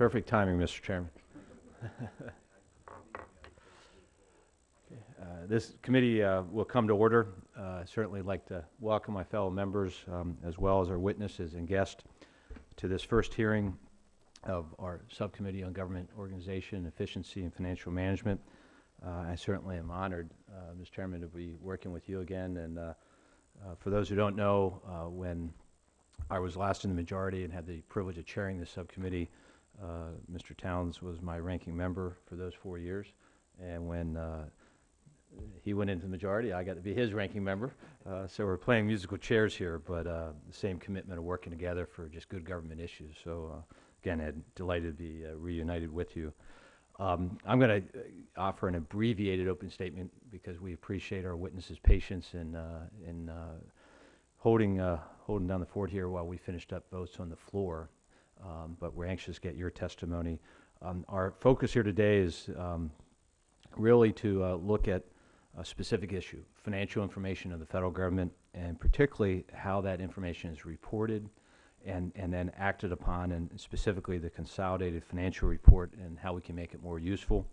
Perfect timing, Mr. Chairman. Uh, This committee uh, will come to order. Uh, Certainly like to welcome my fellow members, um, as well as our witnesses and guests, to this first hearing of our Subcommittee on Government Organization, Efficiency, and Financial Management. Uh, I certainly am honored, uh, Mr. Chairman, to be working with you again. And uh, for those who don't know, when I was last in the majority and had the privilege of chairing this subcommittee, uh, Mr. Towns was my ranking member for those four years. And when uh, he went into the majority, I got to be his ranking member. Uh, So we're playing musical chairs here, but uh, the same commitment of working together for just good government issues. So uh, again, Ed, delighted to be uh, reunited with you. Um, I'm going to offer an abbreviated open statement because we appreciate our witnesses' patience in, in holding, holding down the fort here while we finished up votes on the floor. Um, But we're anxious to get your testimony. Um, Our focus here today is um, really to uh, look at a specific issue, financial information of the federal government, and particularly how that information is reported and, and then acted upon, and specifically the consolidated financial report and how we can make it more useful.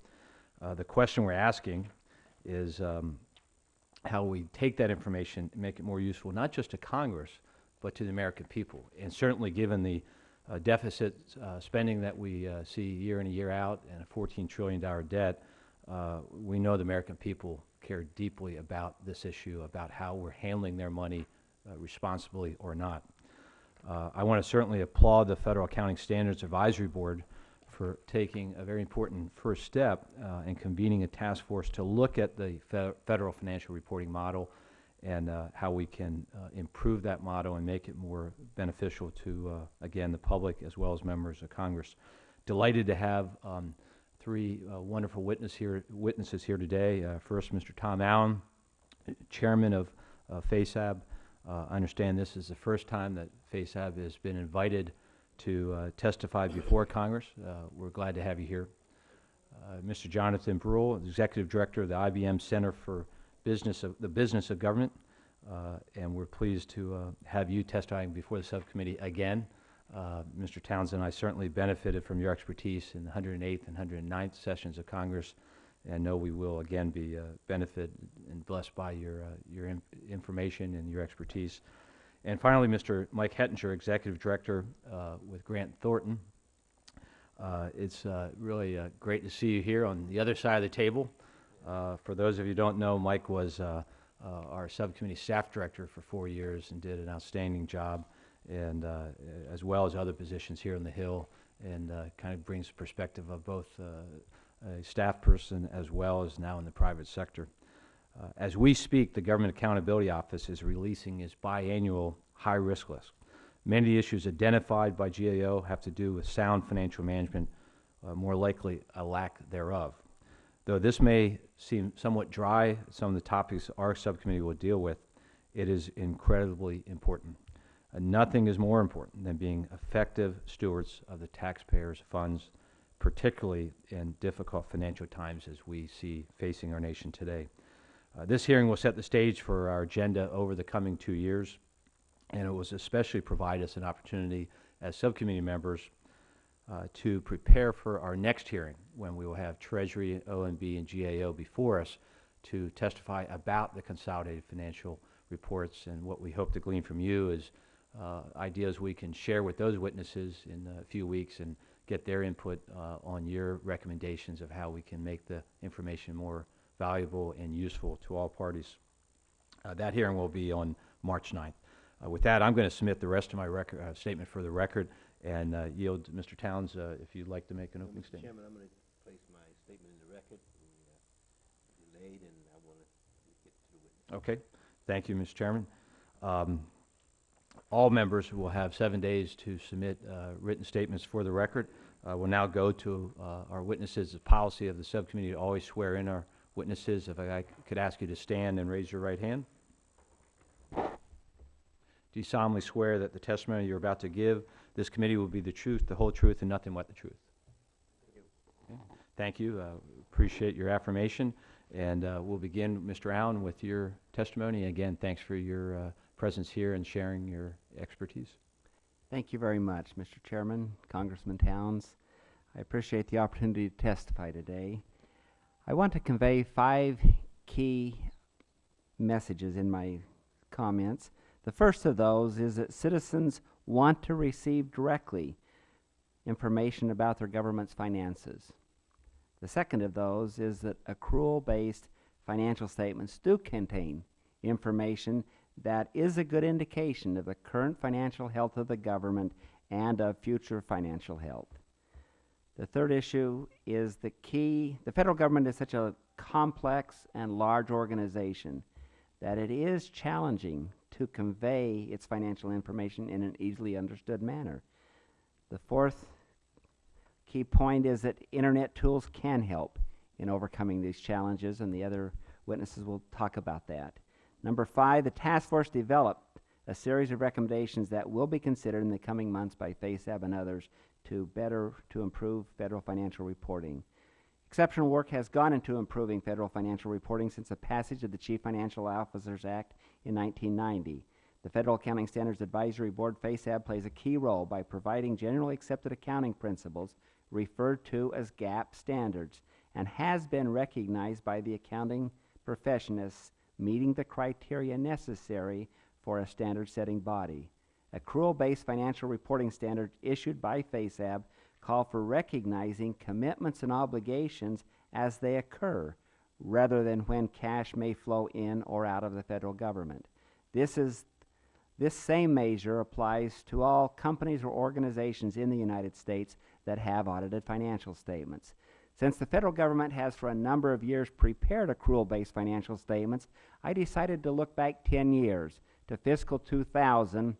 Uh, The question we're asking is um, how we take that information and make it more useful, not just to Congress, but to the American people. And certainly, given the uh, deficit uh, spending that we uh, see year in and year out and a $14 trillion debt, uh, we know the American people care deeply about this issue, about how we're handling their money uh, responsibly or not. Uh, I want to certainly applaud the Federal Accounting Standards Advisory Board for taking a very important first step in convening a task force to look at the fe- federal financial reporting model and uh, how we can uh, improve that model and make it more beneficial to, uh, again, the public as well as members of Congress. Delighted to have um, three uh, wonderful witness here, witnesses here today. Uh, First, Mr. Tom Allen, Chairman of. Uh, I understand this is the first time that FASAB has been invited to testify before Congress. We're glad to have you here. Mr. Jonathan Breul, Executive Director of the IBM Center for Business of, the Business of Government, uh, and we're pleased to uh, have you testifying before the subcommittee again. Uh, Mr. Townsend, I certainly benefited from your expertise in the 108th and 109th sessions of Congress, and know we will again be uh, benefit and blessed by your, your in- information and your expertise. And finally, Mr. Mike Hettinger, Executive Director uh, with Grant Thornton. Uh, It's uh, really great to see you here on the other side of the table. Uh, For those of you who don't know, Mike was uh, uh, our subcommittee staff director for four years and did an outstanding job, and as well as other positions here on the Hill, and kind of brings perspective of both a staff person as well as now in the private sector. Uh, As we speak, the Government Accountability Office is releasing its biannual high-risk list. Many of the issues identified by GAO have to do with sound financial management, uh, more likely a lack thereof. Though this may seem somewhat dry, some of the topics our subcommittee will deal with, it is incredibly important. Uh, Nothing is more important than being effective stewards of the taxpayers' funds, particularly in difficult financial times as we see facing our nation today. Uh, This hearing will set the stage for our agenda over the coming two years, and it will especially provide us an opportunity as subcommittee members uh, to prepare for our next hearing, when we will have Treasury, OMB, and GAO before us to testify about the consolidated financial reports. And what we hope to glean from you is uh, ideas we can share with those witnesses in a few weeks and get their input uh, on your recommendations of how we can make the information more valuable and useful to all parties. Uh, That hearing will be on March 9th. Uh, With that, I'm going to submit the rest of my record, uh, statement for the record and uh, yield to Mr. Towns uh, if you'd like to make an opening Mr. statement. Chairman, I'm going to place my statement in the record. We uh, delayed, and I want to get to the witness. Okay, thank you, Mr. Chairman. Um, All members will have seven days to submit uh, written statements for the record. Uh, We'll now go to uh, our witnesses. The policy of the subcommittee to always swear in our witnesses. If I could ask you to stand and raise your right hand. Do you solemnly swear that the testimony you're about to give, this committee will be the truth, the whole truth, and nothing but the truth? Okay. Thank you. Uh, Appreciate your affirmation. And uh, we'll begin, Mr. Allen, with your testimony. Again, thanks for your uh, presence here and sharing your expertise. Thank you very much, Mr. Chairman, Congressman Towns. I appreciate the opportunity to testify today. I want to convey five key messages in my comments. The first of those is that citizens want to receive directly information about their government's finances. The second of those is that accrual-based financial statements do contain information that is a good indication of the current financial health of the government and of future financial health. The third issue is the key, the federal government is such a complex and large organization that it is challenging to convey its financial information in an easily understood manner. The fourth key point is that internet tools can help in overcoming these challenges and the other witnesses will talk about that. Number five, the task force developed a series of recommendations that will be considered in the coming months by FASAB and others to better, to improve federal financial reporting. Exceptional work has gone into improving federal financial reporting since the passage of the Chief Financial Officers Act in 1990. The Federal Accounting Standards Advisory Board, FASAB, plays a key role by providing generally accepted accounting principles referred to as GAAP standards and has been recognized by the accounting profession as meeting the criteria necessary for a standard-setting body. Accrual-based financial reporting standards issued by FASAB call for recognizing commitments and obligations as they occur, rather than when cash may flow in or out of the federal government. This is this same measure applies to all companies or organizations in the United States that have audited financial statements. Since the federal government has for a number of years prepared accrual-based financial statements, I decided to look back 10 years to fiscal 2000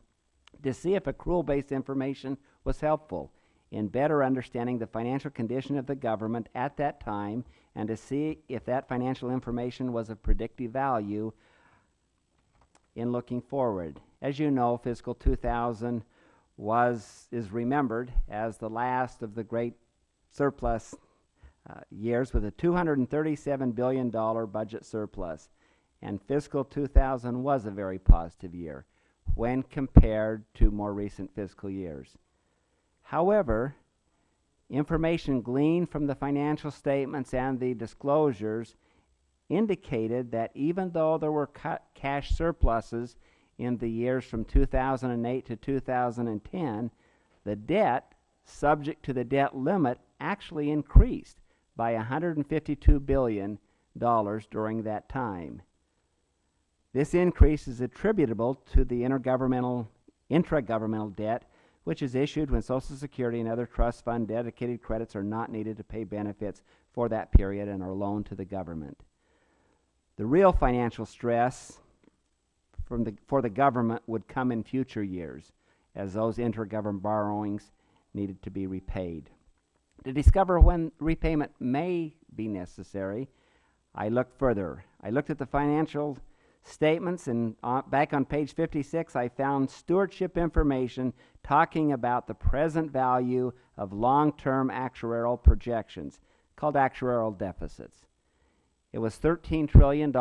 to see if accrual-based information was helpful in better understanding the financial condition of the government at that time and to see if that financial information was of predictive value in looking forward. As you know, fiscal 2000 was, is remembered as the last of the great surplus uh, years with a $237 billion budget surplus. And fiscal 2000 was a very positive year when compared to more recent fiscal years. However, information gleaned from the financial statements and the disclosures indicated that even though there were cash surpluses in the years from 2008 to 2010, the debt subject to the debt limit actually increased by $152 billion during that time. This increase is attributable to the intergovernmental, intragovernmental debt which is issued when Social Security and other trust fund dedicated credits are not needed to pay benefits for that period and are loaned to the government. The real financial stress from the, for the government would come in future years as those intergovernment borrowings needed to be repaid. To discover when repayment may be necessary, I looked further. I looked at the financial statements and uh, back on page 56 I found stewardship information talking about the present value of long-term actuarial projections called actuarial deficits. It was $13 trillion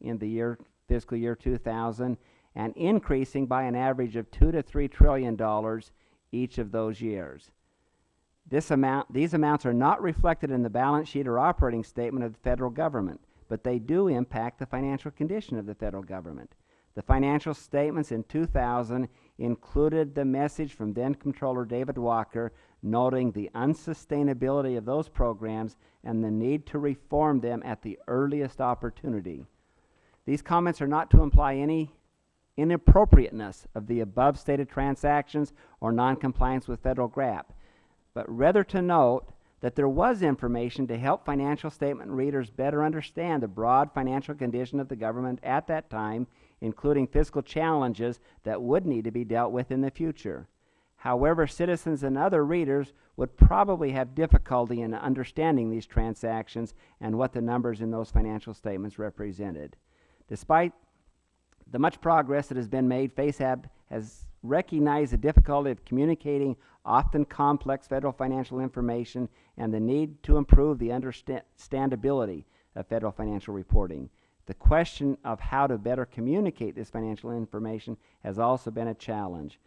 in the year fiscal year 2000 and increasing by an average of 2 to 3 trillion dollars each of those years. This amount, these amounts are not reflected in the balance sheet or operating statement of the federal government but they do impact the financial condition of the federal government. The financial statements in 2000 included the message from then Comptroller David Walker noting the unsustainability of those programs and the need to reform them at the earliest opportunity. These comments are not to imply any inappropriateness of the above stated transactions or noncompliance with federal GAAP, but rather to note that there was information to help financial statement readers better understand the broad financial condition of the government at that time, including fiscal challenges that would need to be dealt with in the future. However, citizens and other readers would probably have difficulty in understanding these transactions and what the numbers in those financial statements represented. Despite the much progress that has been made, FASAB has recognized the difficulty of communicating often complex federal financial information and the need to improve the understandability of federal financial reporting. The question of how to better communicate this financial information has also been a challenge.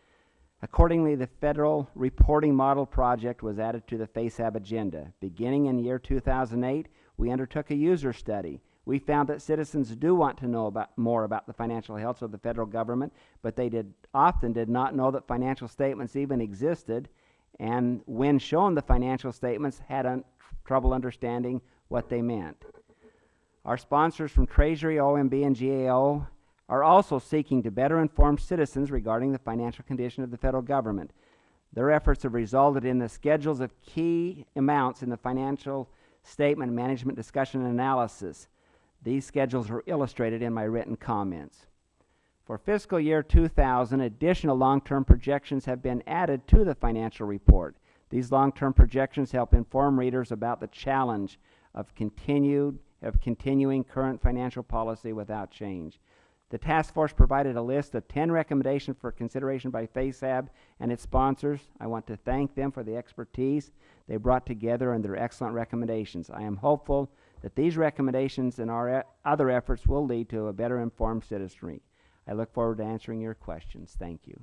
Accordingly, the Federal Reporting Model Project was added to the FASAB agenda. Beginning in year 2008, we undertook a user study. We found that citizens do want to know about, more about the financial health of the federal government, but they did, often did not know that financial statements even existed, and when shown the financial statements, had un trouble understanding what they meant. Our sponsors from Treasury, OMB, and GAO are also seeking to better inform citizens regarding the financial condition of the federal government. Their efforts have resulted in the schedules of key amounts in the financial statement management discussion and analysis. These schedules are illustrated in my written comments. For fiscal year 2000, additional long-term projections have been added to the financial report. These long-term projections help inform readers about the challenge of continued of continuing current financial policy without change. The task force provided a list of 10 recommendations for consideration by FASAB and its sponsors. I want to thank them for the expertise they brought together and their excellent recommendations. I am hopeful that these recommendations and our e other efforts will lead to a better informed citizenry. I look forward to answering your questions. Thank you.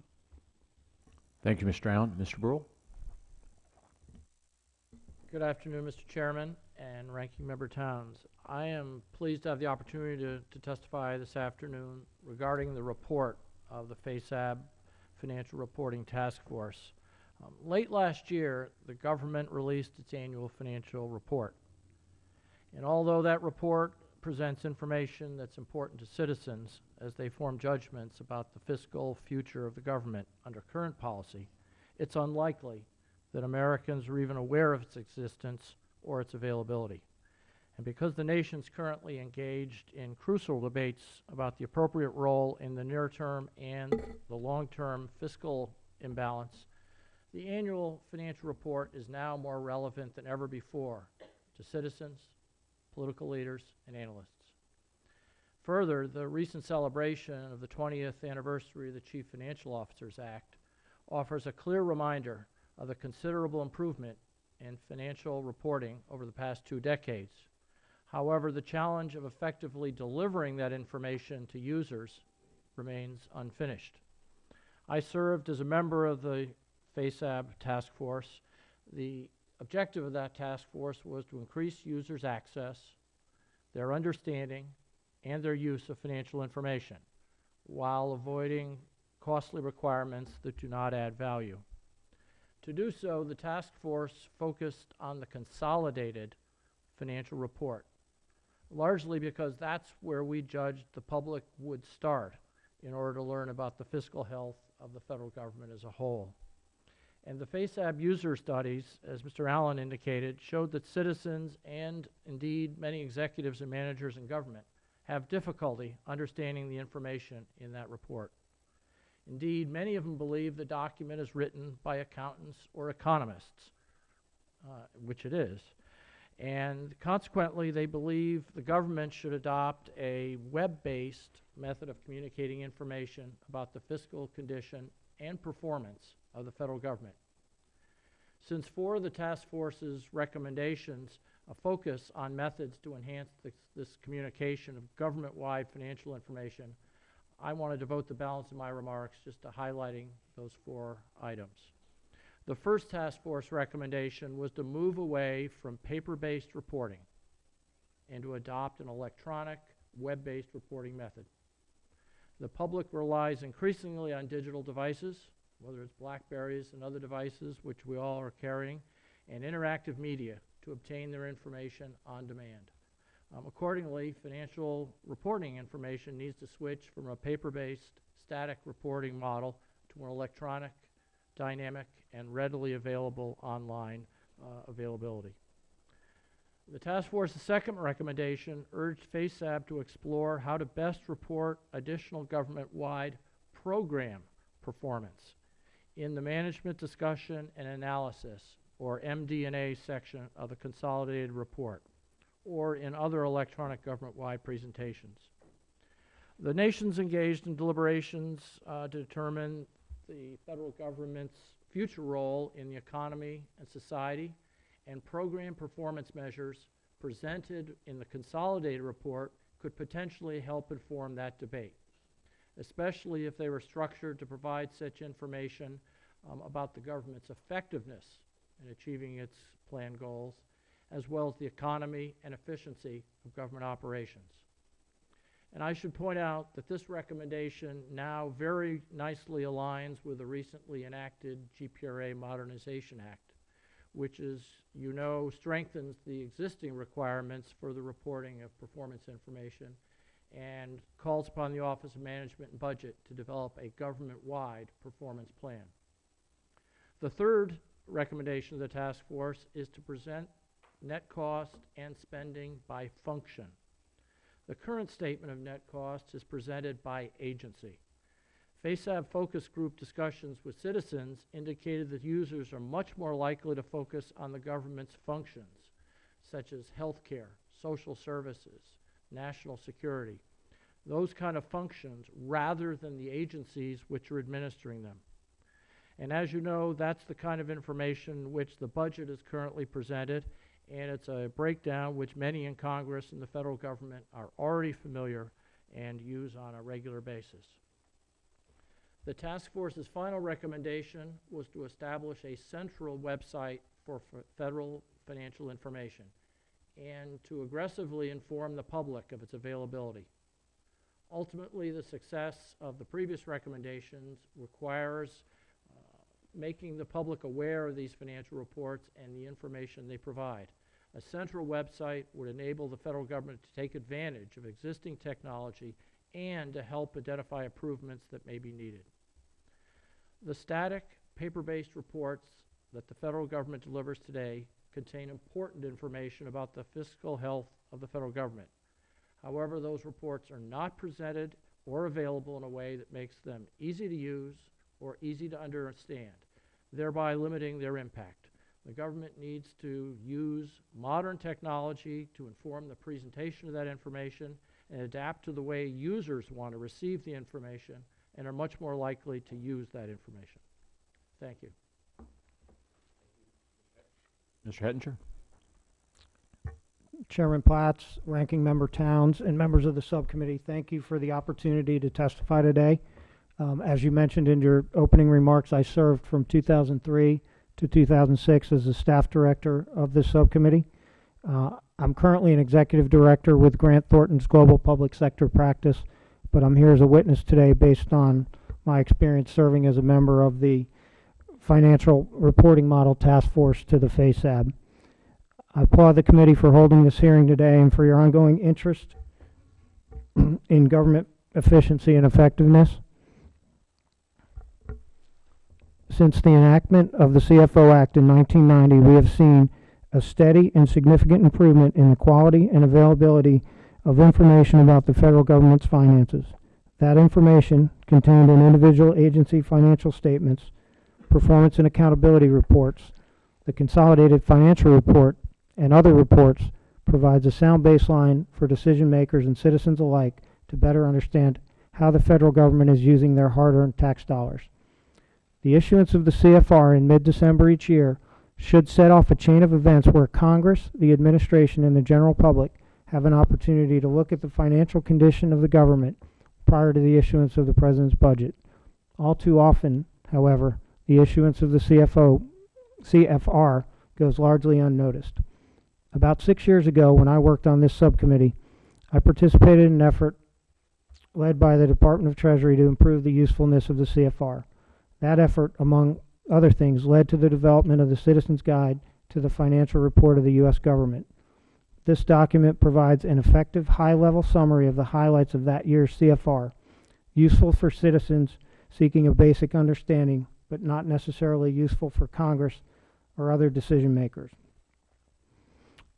Thank you, Mr. Allen. Mr. Breul? Good afternoon, Mr. Chairman and Ranking Member Towns. I am pleased to have the opportunity to, to testify this afternoon regarding the report of the FASAB Financial Reporting Task Force. Um, late last year, the government released its annual financial report. And although that report presents information that's important to citizens as they form judgments about the fiscal future of the government under current policy, it's unlikely that Americans are even aware of its existence or its availability. And because the nation is currently engaged in crucial debates about the appropriate role in the near-term and the long-term fiscal imbalance, the annual financial report is now more relevant than ever before to citizens, political leaders, and analysts. Further, the recent celebration of the 20th anniversary of the Chief Financial Officers Act offers a clear reminder of the considerable improvement in financial reporting over the past two decades. However, the challenge of effectively delivering that information to users remains unfinished. I served as a member of the FASAB task force. The objective of that task force was to increase users' access, their understanding, and their use of financial information while avoiding costly requirements that do not add value. To do so, the task force focused on the consolidated financial report, largely because that's where we judged the public would start in order to learn about the fiscal health of the federal government as a whole. And the FASAB user studies, as Mr. Allen indicated, showed that citizens and indeed many executives and managers in government have difficulty understanding the information in that report. Indeed, many of them believe the document is written by accountants or economists, uh, which it is. And consequently, they believe the government should adopt a web-based method of communicating information about the fiscal condition and performance of the federal government. Since four of the task force's recommendations a focus on methods to enhance this, this communication of government-wide financial information, I want to devote the balance of my remarks just to highlighting those four items. The first task force recommendation was to move away from paper-based reporting and to adopt an electronic, web-based reporting method. The public relies increasingly on digital devices, whether it's Blackberries and other devices, which we all are carrying, and interactive media to obtain their information on demand. Um, accordingly, financial reporting information needs to switch from a paper-based static reporting model to an electronic, dynamic, and readily available online uh, availability. The task force's second recommendation urged FASAB to explore how to best report additional government-wide program performance in the management discussion and analysis, or MD&A section of the consolidated report or in other electronic government-wide presentations. The nation's engaged in deliberations uh, to determine the federal government's future role in the economy and society, and program performance measures presented in the consolidated report could potentially help inform that debate, especially if they were structured to provide such information um, about the government's effectiveness in achieving its planned goals, as well as the economy and efficiency of government operations. And I should point out that this recommendation now very nicely aligns with the recently enacted GPRA Modernization Act, which is, you know, strengthens the existing requirements for the reporting of performance information and calls upon the Office of Management and Budget to develop a government-wide performance plan. The third recommendation of the task force is to present net cost and spending by function. The current statement of net costs is presented by agency. FASAB focus group discussions with citizens indicated that users are much more likely to focus on the government's functions, such as healthcare, social services, national security, those kind of functions, rather than the agencies which are administering them. And as you know, that's the kind of information which the budget is currently presented, and it's a breakdown which many in Congress and the federal government are already familiar and use on a regular basis. The task force's final recommendation was to establish a central website for federal financial information and to aggressively inform the public of its availability. Ultimately, the success of the previous recommendations requires uh, making the public aware of these financial reports and the information they provide. A central website would enable the federal government to take advantage of existing technology and to help identify improvements that may be needed. The static, paper-based reports that the federal government delivers today contain important information about the fiscal health of the federal government. However, those reports are not presented or available in a way that makes them easy to use or easy to understand, thereby limiting their impact. The government needs to use modern technology to inform the presentation of that information and adapt to the way users want to receive the information and are much more likely to use that information. Thank you. Mr. Hettinger? Chairman Platts, Ranking Member Towns, and members of the subcommittee, thank you for the opportunity to testify today. Um, as you mentioned in your opening remarks, I served from 2003 to 2006 as the staff director of this subcommittee. Uh, I'm currently an executive director with Grant Thornton's Global Public Sector Practice, but I'm here as a witness today based on my experience serving as a member of the Financial Reporting Model Task Force to the FASAB. I applaud the committee for holding this hearing today and for your ongoing interest in government efficiency and effectiveness. Since the enactment of the CFO Act in 1990, we have seen a steady and significant improvement in the quality and availability of information about the federal government's finances. That information, contained in individual agency financial statements, performance and accountability reports, the consolidated financial report, and other reports, provides a sound baseline for decision makers and citizens alike to better understand how the federal government is using their hard-earned tax dollars. The issuance of the CFR in mid-December each year should set off a chain of events where Congress, the administration, and the general public have an opportunity to look at the financial condition of the government prior to the issuance of the president's budget. All too often, however, the issuance of the CFO, CFR goes largely unnoticed. About six years ago, when I worked on this subcommittee, I participated in an effort led by the Department of Treasury to improve the usefulness of the CFR. That effort, among other things, led to the development of the Citizen's Guide to the Financial Report of the U.S. Government. This document provides an effective, high-level summary of the highlights of that year's CFR, useful for citizens seeking a basic understanding, but not necessarily useful for Congress or other decision makers.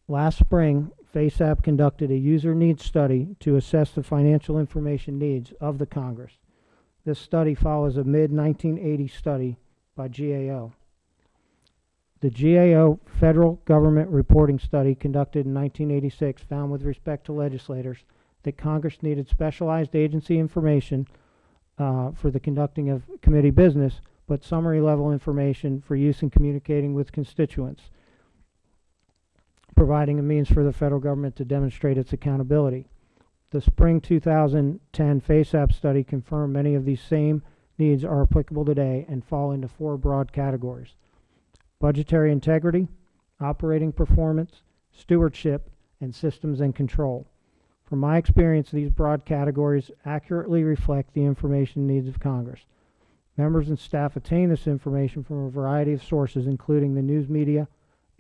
Last spring, FASAB conducted a user needs study to assess the financial information needs of the Congress. This study follows a mid-1980 study by GAO. The GAO Federal Government Reporting Study conducted in 1986 found with respect to legislators that Congress needed specialized agency information uh, for the conducting of committee business, but summary level information for use in communicating with constituents, providing a means for the federal government to demonstrate its accountability. The spring 2010 FASAB study confirmed many of these same needs are applicable today and fall into four broad categories. Budgetary integrity, operating performance, stewardship, and systems and control. From my experience, these broad categories accurately reflect the information needs of Congress. Members and staff attain this information from a variety of sources, including the news media,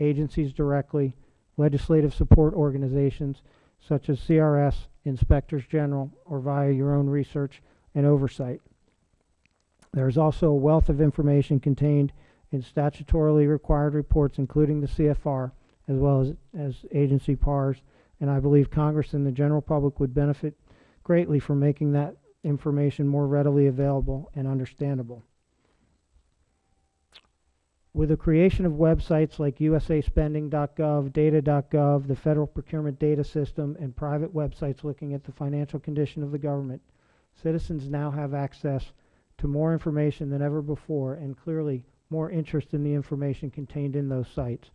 agencies directly, legislative support organizations such as CRS, inspectors general, or via your own research and oversight. There is also a wealth of information contained in statutorily required reports, including the CFR, as well as, as agency PARs, and I believe Congress and the general public would benefit greatly from making that information more readily available and understandable. With the creation of websites like usaspending.gov, data.gov, the Federal Procurement Data System, and private websites looking at the financial condition of the government, citizens now have access to more information than ever before and clearly more interest in the information contained in those sites.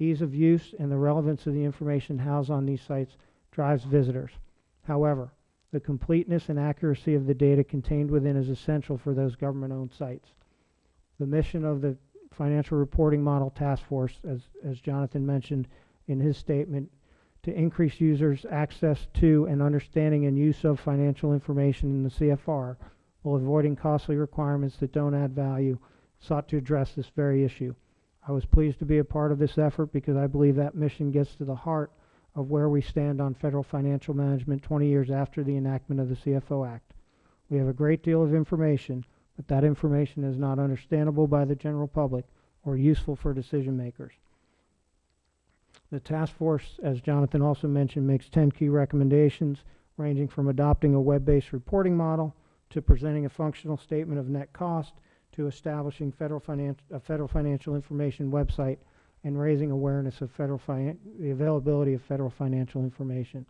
Ease of use and the relevance of the information housed on these sites drives visitors. However, the completeness and accuracy of the data contained within is essential for those government-owned sites. The mission of the Financial Reporting Model Task Force, as, as Jonathan mentioned in his statement, to increase users' access to and understanding and use of financial information in the CFR while avoiding costly requirements that don't add value, sought to address this very issue. I was pleased to be a part of this effort because I believe that mission gets to the heart of where we stand on federal financial management 20 years after the enactment of the CFO Act. We have a great deal of information, but that information is not understandable by the general public or useful for decision makers. The task force, as Jonathan also mentioned, makes 10 key recommendations ranging from adopting a web-based reporting model to presenting a functional statement of net cost to establishing federal a federal financial information website and raising awareness of federal the availability of federal financial information.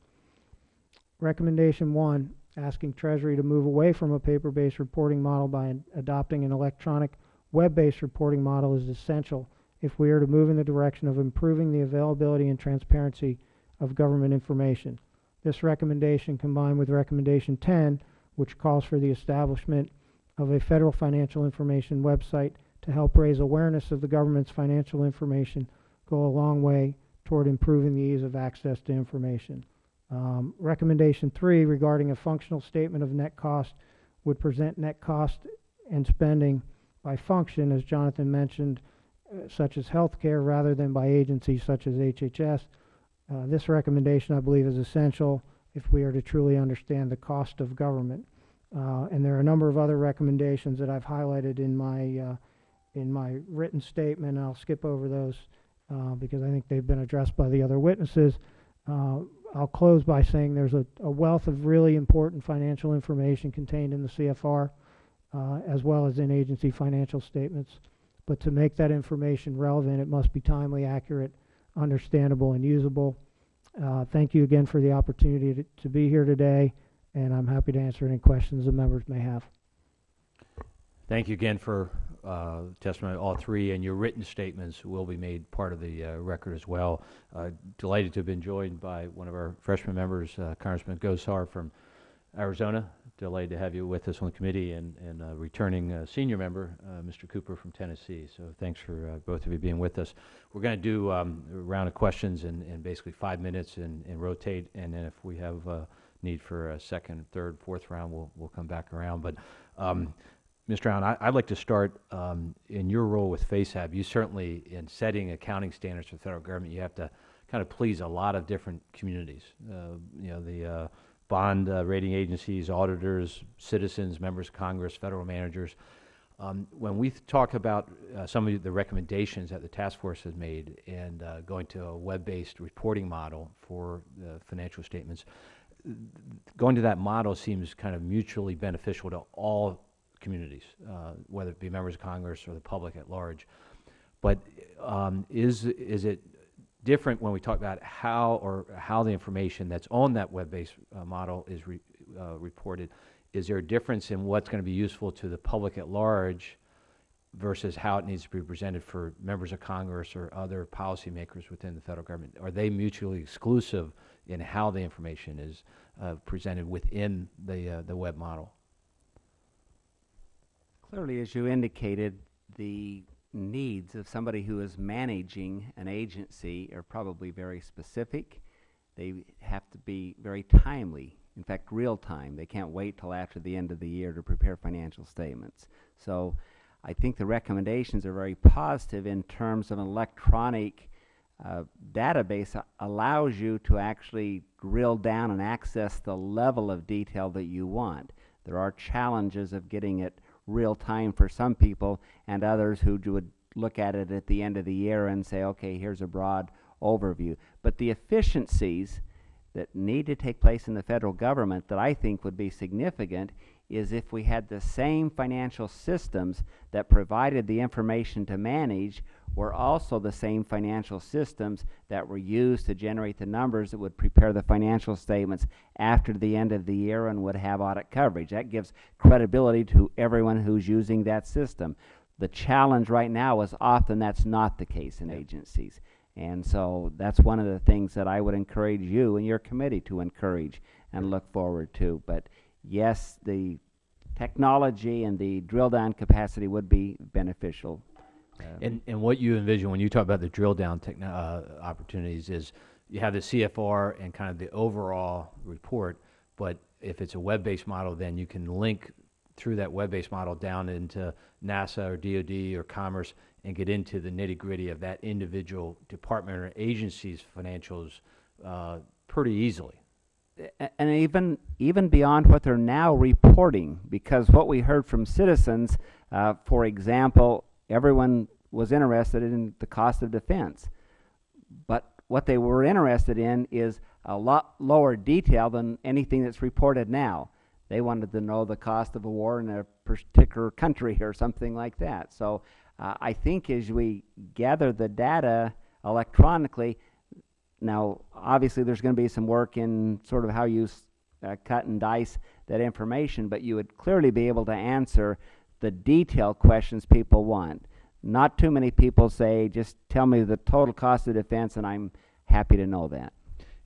Recommendation one, asking Treasury to move away from a paper-based reporting model by ad- adopting an electronic web-based reporting model is essential if we are to move in the direction of improving the availability and transparency of government information. This recommendation combined with recommendation ten, which calls for the establishment of a federal financial information website to help raise awareness of the government's financial information go a long way toward improving the ease of access to information. Um, recommendation three regarding a functional statement of net cost would present net cost and spending by function, as Jonathan mentioned, uh, such as healthcare, rather than by agencies such as HHS. Uh, this recommendation, I believe, is essential if we are to truly understand the cost of government. Uh, and there are a number of other recommendations that I've highlighted in my uh, in my written statement. I'll skip over those uh, because I think they've been addressed by the other witnesses. Uh, I'll close by saying there's a, a wealth of really important financial information contained in the CFR, uh, as well as in agency financial statements. But to make that information relevant, it must be timely, accurate, understandable, and usable. Uh, thank you again for the opportunity to, to be here today, and I'm happy to answer any questions the members may have. Thank you again for uh, testimony, all three, and your written statements will be made part of the uh, record as well. Uh, Delighted to have been joined by one of our freshman members, uh, Congressman Gosar from Arizona. Delighted to have you with us on the committee, and and returning uh, senior member, uh, Mr. Cooper from Tennessee. So thanks for both of you being with us. We're going to do um, a round of questions in in basically five minutes and and rotate, and then if we have need for a second, third, fourth round, we'll we'll come back around. But um, Mr. Allen, I- I'd like to start um, in your role with FASAB. You certainly, in setting accounting standards for the federal government, you have to kind of please a lot of different communities. Uh, You know, the uh, bond uh, rating agencies, auditors, citizens, members of Congress, federal managers. Um, When we talk about uh, some of the recommendations that the task force has made and uh, going to a web-based reporting model for financial statements, going to that model seems kind of mutually beneficial to all communities, uh, whether it be members of Congress or the public at large. But um, is, is it different when we talk about how or how the information that's on that web-based uh, model is re, uh, reported? Is there a difference in what's going to be useful to the public at large versus how it needs to be presented for members of Congress or other policymakers within the federal government? Are they mutually exclusive in how the information is uh, presented within the uh, the web model? Clearly, as you indicated, the needs of somebody who is managing an agency are probably very specific. They have to be very timely, in fact, real time. They can't wait till after the end of the year to prepare financial statements. So I think the recommendations are very positive in terms of an electronic uh, database allows you to actually drill down and access the level of detail that you want. There are challenges of getting it real time for some people and others who would look at it at the end of the year and say, okay, here's a broad overview. But the efficiencies that need to take place in the federal government that I think would be significant is if we had the same financial systems that provided the information to manage were also the same financial systems that were used to generate the numbers that would prepare the financial statements after the end of the year and would have audit coverage. That gives credibility to everyone who's using that system. The challenge right now is often that's not the case in agencies. And so that's one of the things that I would encourage you and your committee to encourage and look forward to. But yes, the technology and the drill down capacity would be beneficial. Um, And, and what you envision when you talk about the drill down uh, opportunities is you have the CFR and kind of the overall report, but if it's a web-based model, then you can link through that web-based model down into NASA or DoD or Commerce and get into the nitty-gritty of that individual department or agency's financials uh, pretty easily. And even even beyond what they're now reporting, because what we heard from citizens, uh, for example, everyone was interested in the cost of defense, but what they were interested in is a lot lower detail than anything that's reported now. They wanted to know the cost of a war in a particular country or something like that. So uh, I think as we gather the data electronically, now, obviously, there's going to be some work in sort of how you uh, cut and dice that information, but you would clearly be able to answer the detailed questions people want. Not too many people say, just tell me the total cost of defense, and I'm happy to know that.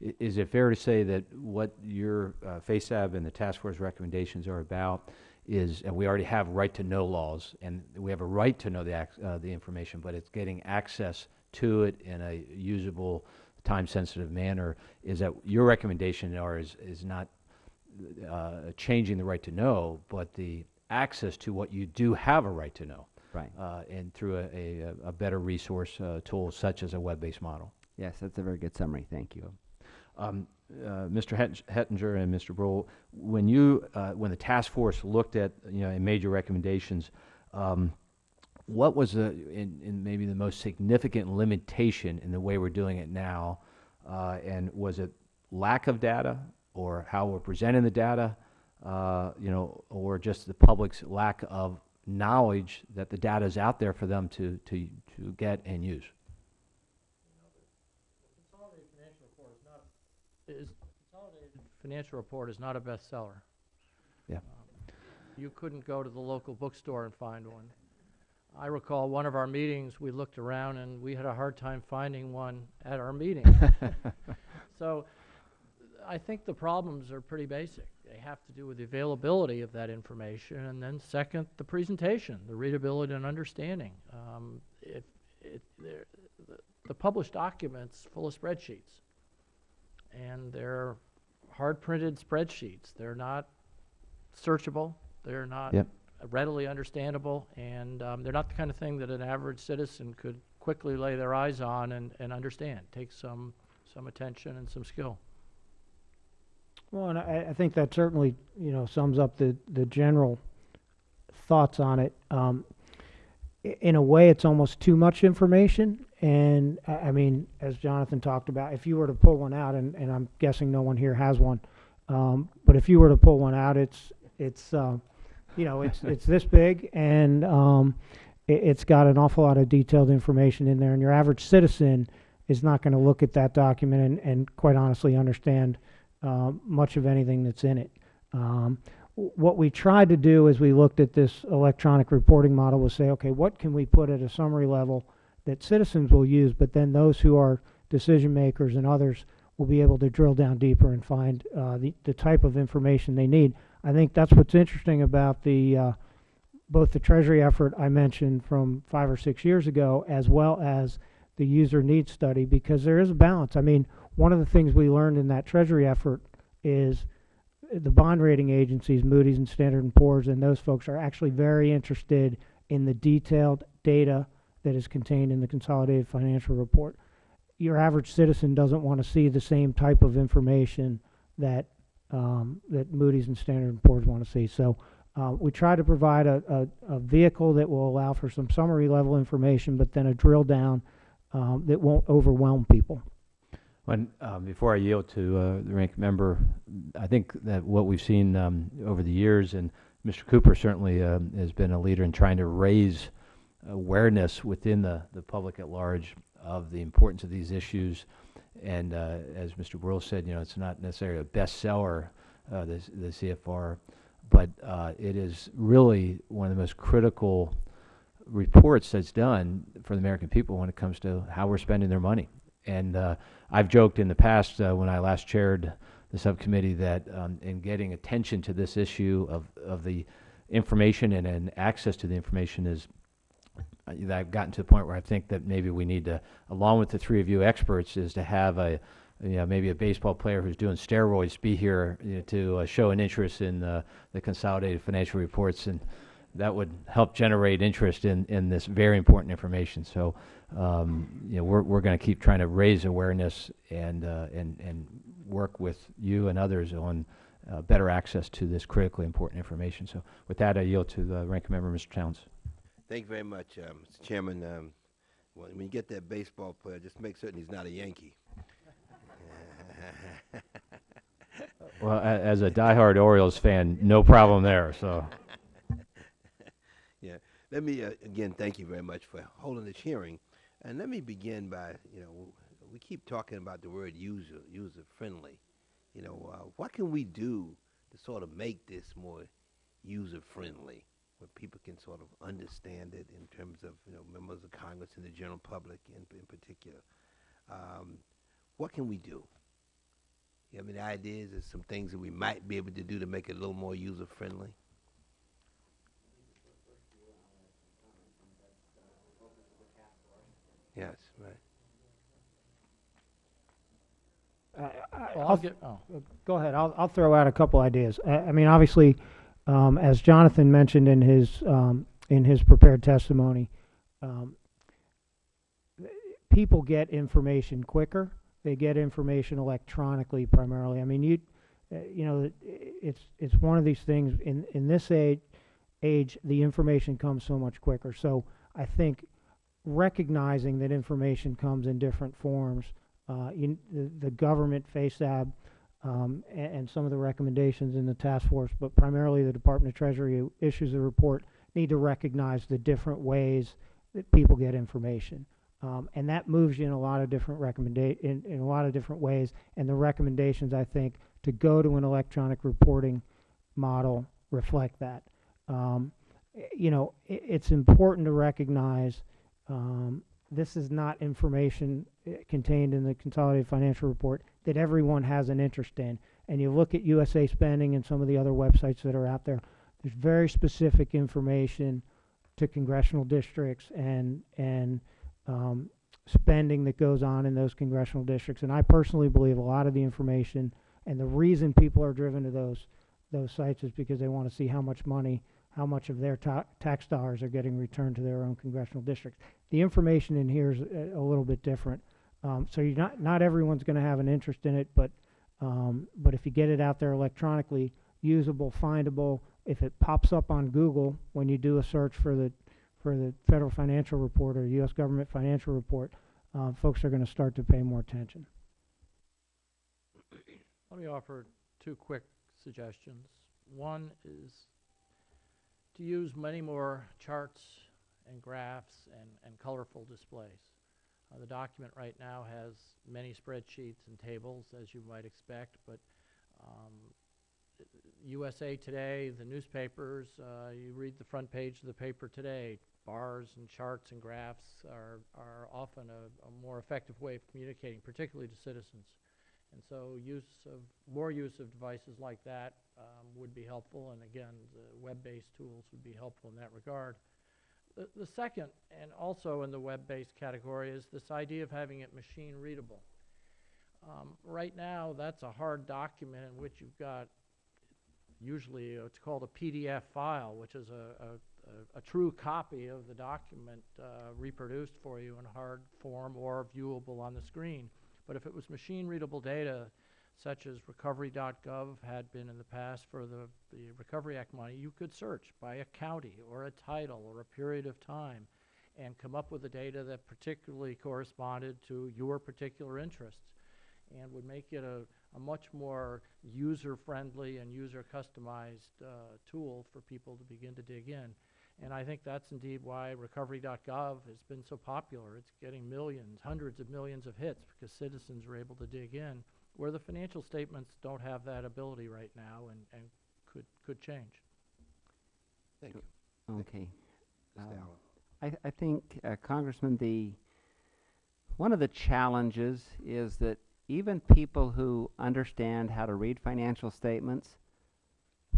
Is it fair to say that what your uh, FASAB and the task force recommendations are about is, and we already have right-to-know laws, and we have a right to know the, uh, the information, but it's getting access to it in a usable, time-sensitive manner, is that your recommendation are, is, is not uh, changing the right to know, but the access to what you do have a right to know, Right. uh, and through a, a, a better resource uh, tool such as a web-based model. Yes, that's a very good summary. Thank you. Um, uh, Mr. Hettinger and Mr. Breul, when you, uh, when the task force looked at, you know, and made your recommendations, um, what was the, in, in maybe the most significant limitation in the way we're doing it now? Uh, and was it lack of data, or how we're presenting the data, uh, you know, or just the public's lack of knowledge that the data is out there for them to, to, to get and use? Consolidated financial report is not, is, consolidated financial report is not a bestseller. Yeah. Um, You couldn't go to the local bookstore and find one. I recall one of our meetings, we looked around and we had a hard time finding one at our meeting. So, I think the problems are pretty basic. They have to do with the availability of that information, and then second, the presentation, the readability and understanding. Um, if, it, the, the published documents full of spreadsheets, and they're hard-printed spreadsheets. They're not searchable. They're not Yep. Readily understandable, and um, they're not the kind of thing that an average citizen could quickly lay their eyes on and, and understand. Takes some some attention and some skill. Well, and I, I think that certainly, you know, sums up the, the general thoughts on it. Um, in a way, it's almost too much information. And I, mean, as Jonathan talked about, if you were to pull one out, and, and I'm guessing no one here has one, um, but if you were to pull one out, it's, it's, uh, you know, it's, it's this big and, um, it, it's got an awful lot of detailed information in there. And your average citizen is not going to look at that document and, and quite honestly understand, um, much of anything that's in it. Um, what we tried to do as we looked at this electronic reporting model was say, okay, what can we put at a summary level that citizens will use, but then those who are decision makers and others will be able to drill down deeper and find uh, the, the type of information they need. I think that's what's interesting about the uh, both the Treasury effort I mentioned from five or six years ago, as well as the user needs study, because there is a balance. I mean, one of the things we learned in that Treasury effort is the bond rating agencies, Moody's and Standard and Poor's, and those folks are actually very interested in the detailed data that is contained in the consolidated financial report. Your average citizen doesn't want to see the same type of information that um, that Moody's and Standard and Poor's want to see. So uh, we try to provide a, a, a vehicle that will allow for some summary level information, but then a drill down um, that won't overwhelm people. When, um, before I yield to uh, the rank member, I think that what we've seen um, over the years, and Mr. Cooper certainly um, has been a leader in trying to raise awareness within the, the public at large of the importance of these issues. And uh, as Mr. Breul said, you know, it's not necessarily a bestseller, uh, the, the CFR, but uh, it is really one of the most critical reports that's done for the American people when it comes to how we're spending their money. And uh, I've joked in the past uh, when I last chaired the subcommittee that um, in getting attention to this issue of, of the information and, and access to the information is I've gotten to the point where I think that maybe we need to, along with the three of you experts, is to have a, you know, maybe a baseball player who's doing steroids be here you know, to uh, show an interest in uh, the consolidated financial reports, and that would help generate interest in, in this very important information. So, um, you know, we're, we're going to keep trying to raise awareness and, uh, and, and work with you and others on uh, better access to this critically important information. So with that, I yield to the ranking member, Mr. Towns. Thank you very much, uh, Mr. Chairman. Um, when, you get that baseball player, just make certain he's not a Yankee. Well, as a diehard Orioles fan, no problem there, so. Yeah. Let me, uh, again, thank you very much for holding this hearing. And let me begin by, you know, we keep talking about the word user, user-friendly. You know, uh, what can we do to sort of make this more user-friendly, where people can sort of understand it in terms of, you know, members of Congress and the general public in, in particular? Um, what can we do? You have any ideas of some things that we might be able to do to make it a little more user-friendly? Yes, right. Uh, I, I'll, I'll get, oh, go ahead. I'll, I'll throw out a couple ideas. I, I mean, obviously, um, as Jonathan mentioned in his um, in his prepared testimony, um, people get information quicker. They get information electronically primarily. I mean, you uh, you know, it's it's one of these things in in this age age the information comes so much quicker. So I think recognizing that information comes in different forms, uh, you, the, the government FASAB um, and, and some of the recommendations in the task force, but primarily the Department of Treasury issues the report, need to recognize the different ways that people get information. Um, and that moves you in a lot of different in, in a lot of different ways. And the recommendations, I think, to go to an electronic reporting model reflect that. Um, you know, i it's important to recognize um, this is not information uh, contained in the consolidated financial report that everyone has an interest in. And you look at USA Spending and some of the other websites that are out there, there's very specific information to congressional districts and, and um, spending that goes on in those congressional districts. And I personally believe a lot of the information and the reason people are driven to those, those sites is because they want to see how much money, how much of their ta- tax dollars are getting returned to their own congressional districts. The information in here is a, a little bit different. Um, so you're not, not everyone's going to have an interest in it, but, um, but if you get it out there electronically, usable, findable, if it pops up on Google when you do a search for the, for the federal financial report or U.S. government financial report, uh, folks are going to start to pay more attention. let me offer two quick suggestions. One is to use many more charts and graphs and, and colorful displays. Uh, the document right now has many spreadsheets and tables, as you might expect, but um, USA Today, the newspapers, uh, you read the front page of the paper today, bars and charts and graphs are, are often a, a more effective way of communicating, particularly to citizens. And so use of, more use of devices like that um, would be helpful, and again, the web-based tools would be helpful in that regard. The, the second, and also in the web-based category, is this idea of having it machine readable. Um, right now, that's a hard document in which you've got usually uh, it's called a PDF file, which is a, a, a, a true copy of the document uh, reproduced for you in hard form or viewable on the screen. But if it was machine readable data, such as recovery.gov had been in the past for the, the Recovery Act money, you could search by a county or a title or a period of time and come up with the data that particularly corresponded to your particular interests and would make it a, a much more user-friendly and user-customized uh, tool for people to begin to dig in. And I think that's indeed why recovery.gov has been so popular. It's getting millions, hundreds of millions of hits because citizens are able to dig in, where the financial statements don't have that ability right now and, and could, could change. Thank you. Okay. Mr. Um, Allen. I, th- I think, uh, Congressman, the, one of the challenges is that even people who understand how to read financial statements,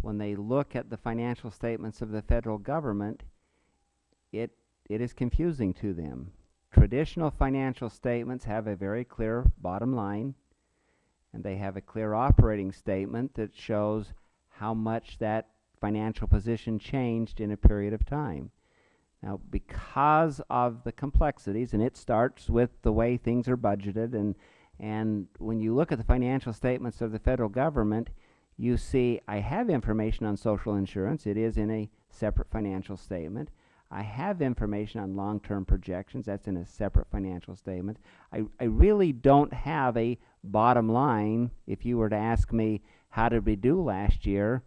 when they look at the financial statements of the federal government, it, it is confusing to them. Traditional financial statements have a very clear bottom line, and they have a clear operating statement that shows how much that financial position changed in a period of time. Now, because of the complexities, and it starts with the way things are budgeted, and, and when you look at the financial statements of the federal government, you see I have information on social insurance. It is in a separate financial statement. I have information on long-term projections. That's in a separate financial statement. I, I really don't have a bottom line. If you were to ask me, how did we do last year?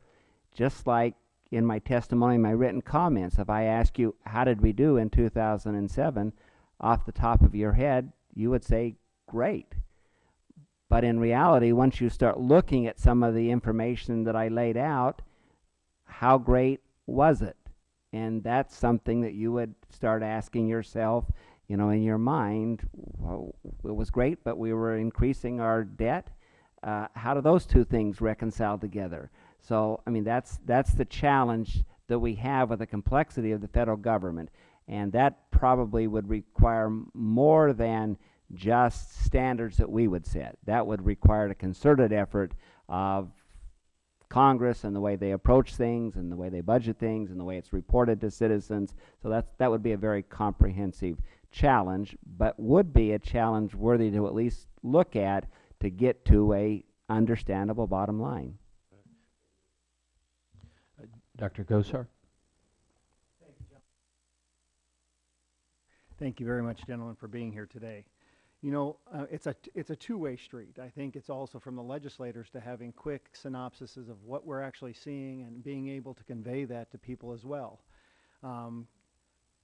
Just like in my testimony, my written comments, if I ask you, how did we do in 2007, off the top of your head, you would say, great. But in reality, once you start looking at some of the information that I laid out, how great was it? And that's something that you would start asking yourself, you know, in your mind, well, it was great, but we were increasing our debt. Uh, how do those two things reconcile together? So, I mean, that's, that's the challenge that we have with the complexity of the federal government. And that probably would require more than just standards that we would set. That would require a concerted effort of Congress and the way they approach things and the way they budget things and the way it's reported to citizens. So that's, that would be a very comprehensive challenge, but would be a challenge worthy to at least look at to get to a understandable bottom line. Uh, Dr. Gosar? Thank you very much, gentlemen, for being here today. You know, uh, it's a it's a two-way street. I think it's also from the legislators to having quick synopsises of what we're actually seeing and being able to convey that to people as well. Um,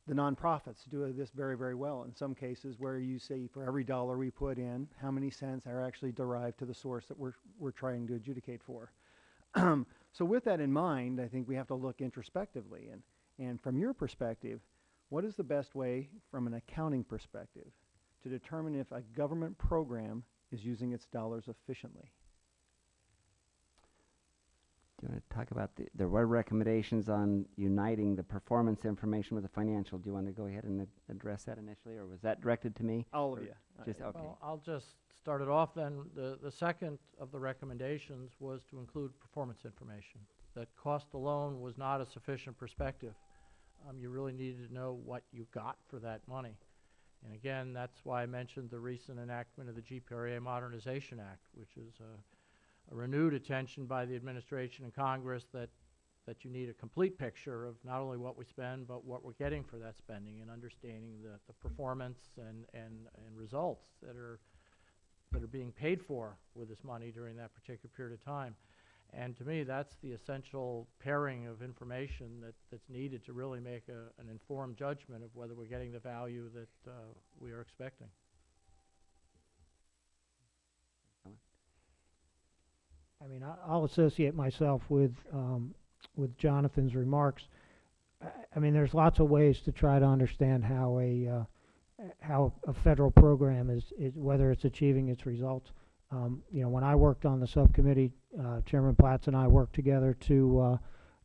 the nonprofits do this very, very well in some cases where you see for every dollar we put in, how many cents are actually derived to the source that we're, we're trying to adjudicate for. so with that in mind, I think we have to look introspectively and, and from your perspective, what is the best way from an accounting perspective to determine if a government program is using its dollars efficiently? Do you want to talk about the, there were recommendations on uniting the performance information with the financial. Do you want to go ahead and ad- address that initially, or was that directed to me? All of you. I- Just, okay. Well, I'll just start it off then. The, the second of the recommendations was to include performance information. That cost alone was not a sufficient perspective. Um, you really needed to know what you got for that money. And again, that's why I mentioned the recent enactment of the GPRA Modernization Act, which is a, a renewed attention by the administration and Congress that, that you need a complete picture of not only what we spend, but what we're getting for that spending and understanding the, the performance and, and, and results that are, that are being paid for with this money during that particular period of time. And to me, that's the essential pairing of information that, that's needed to really make a, an informed judgment of whether we're getting the value that uh, we are expecting. I mean, I, I'll associate myself with, um, with Jonathan's remarks. I, I mean, there's lots of ways to try to understand how a, uh, how a federal program is, is, whether it's achieving its results. Um, you know, when I worked on the subcommittee, uh, Chairman Platts and I worked together to, uh,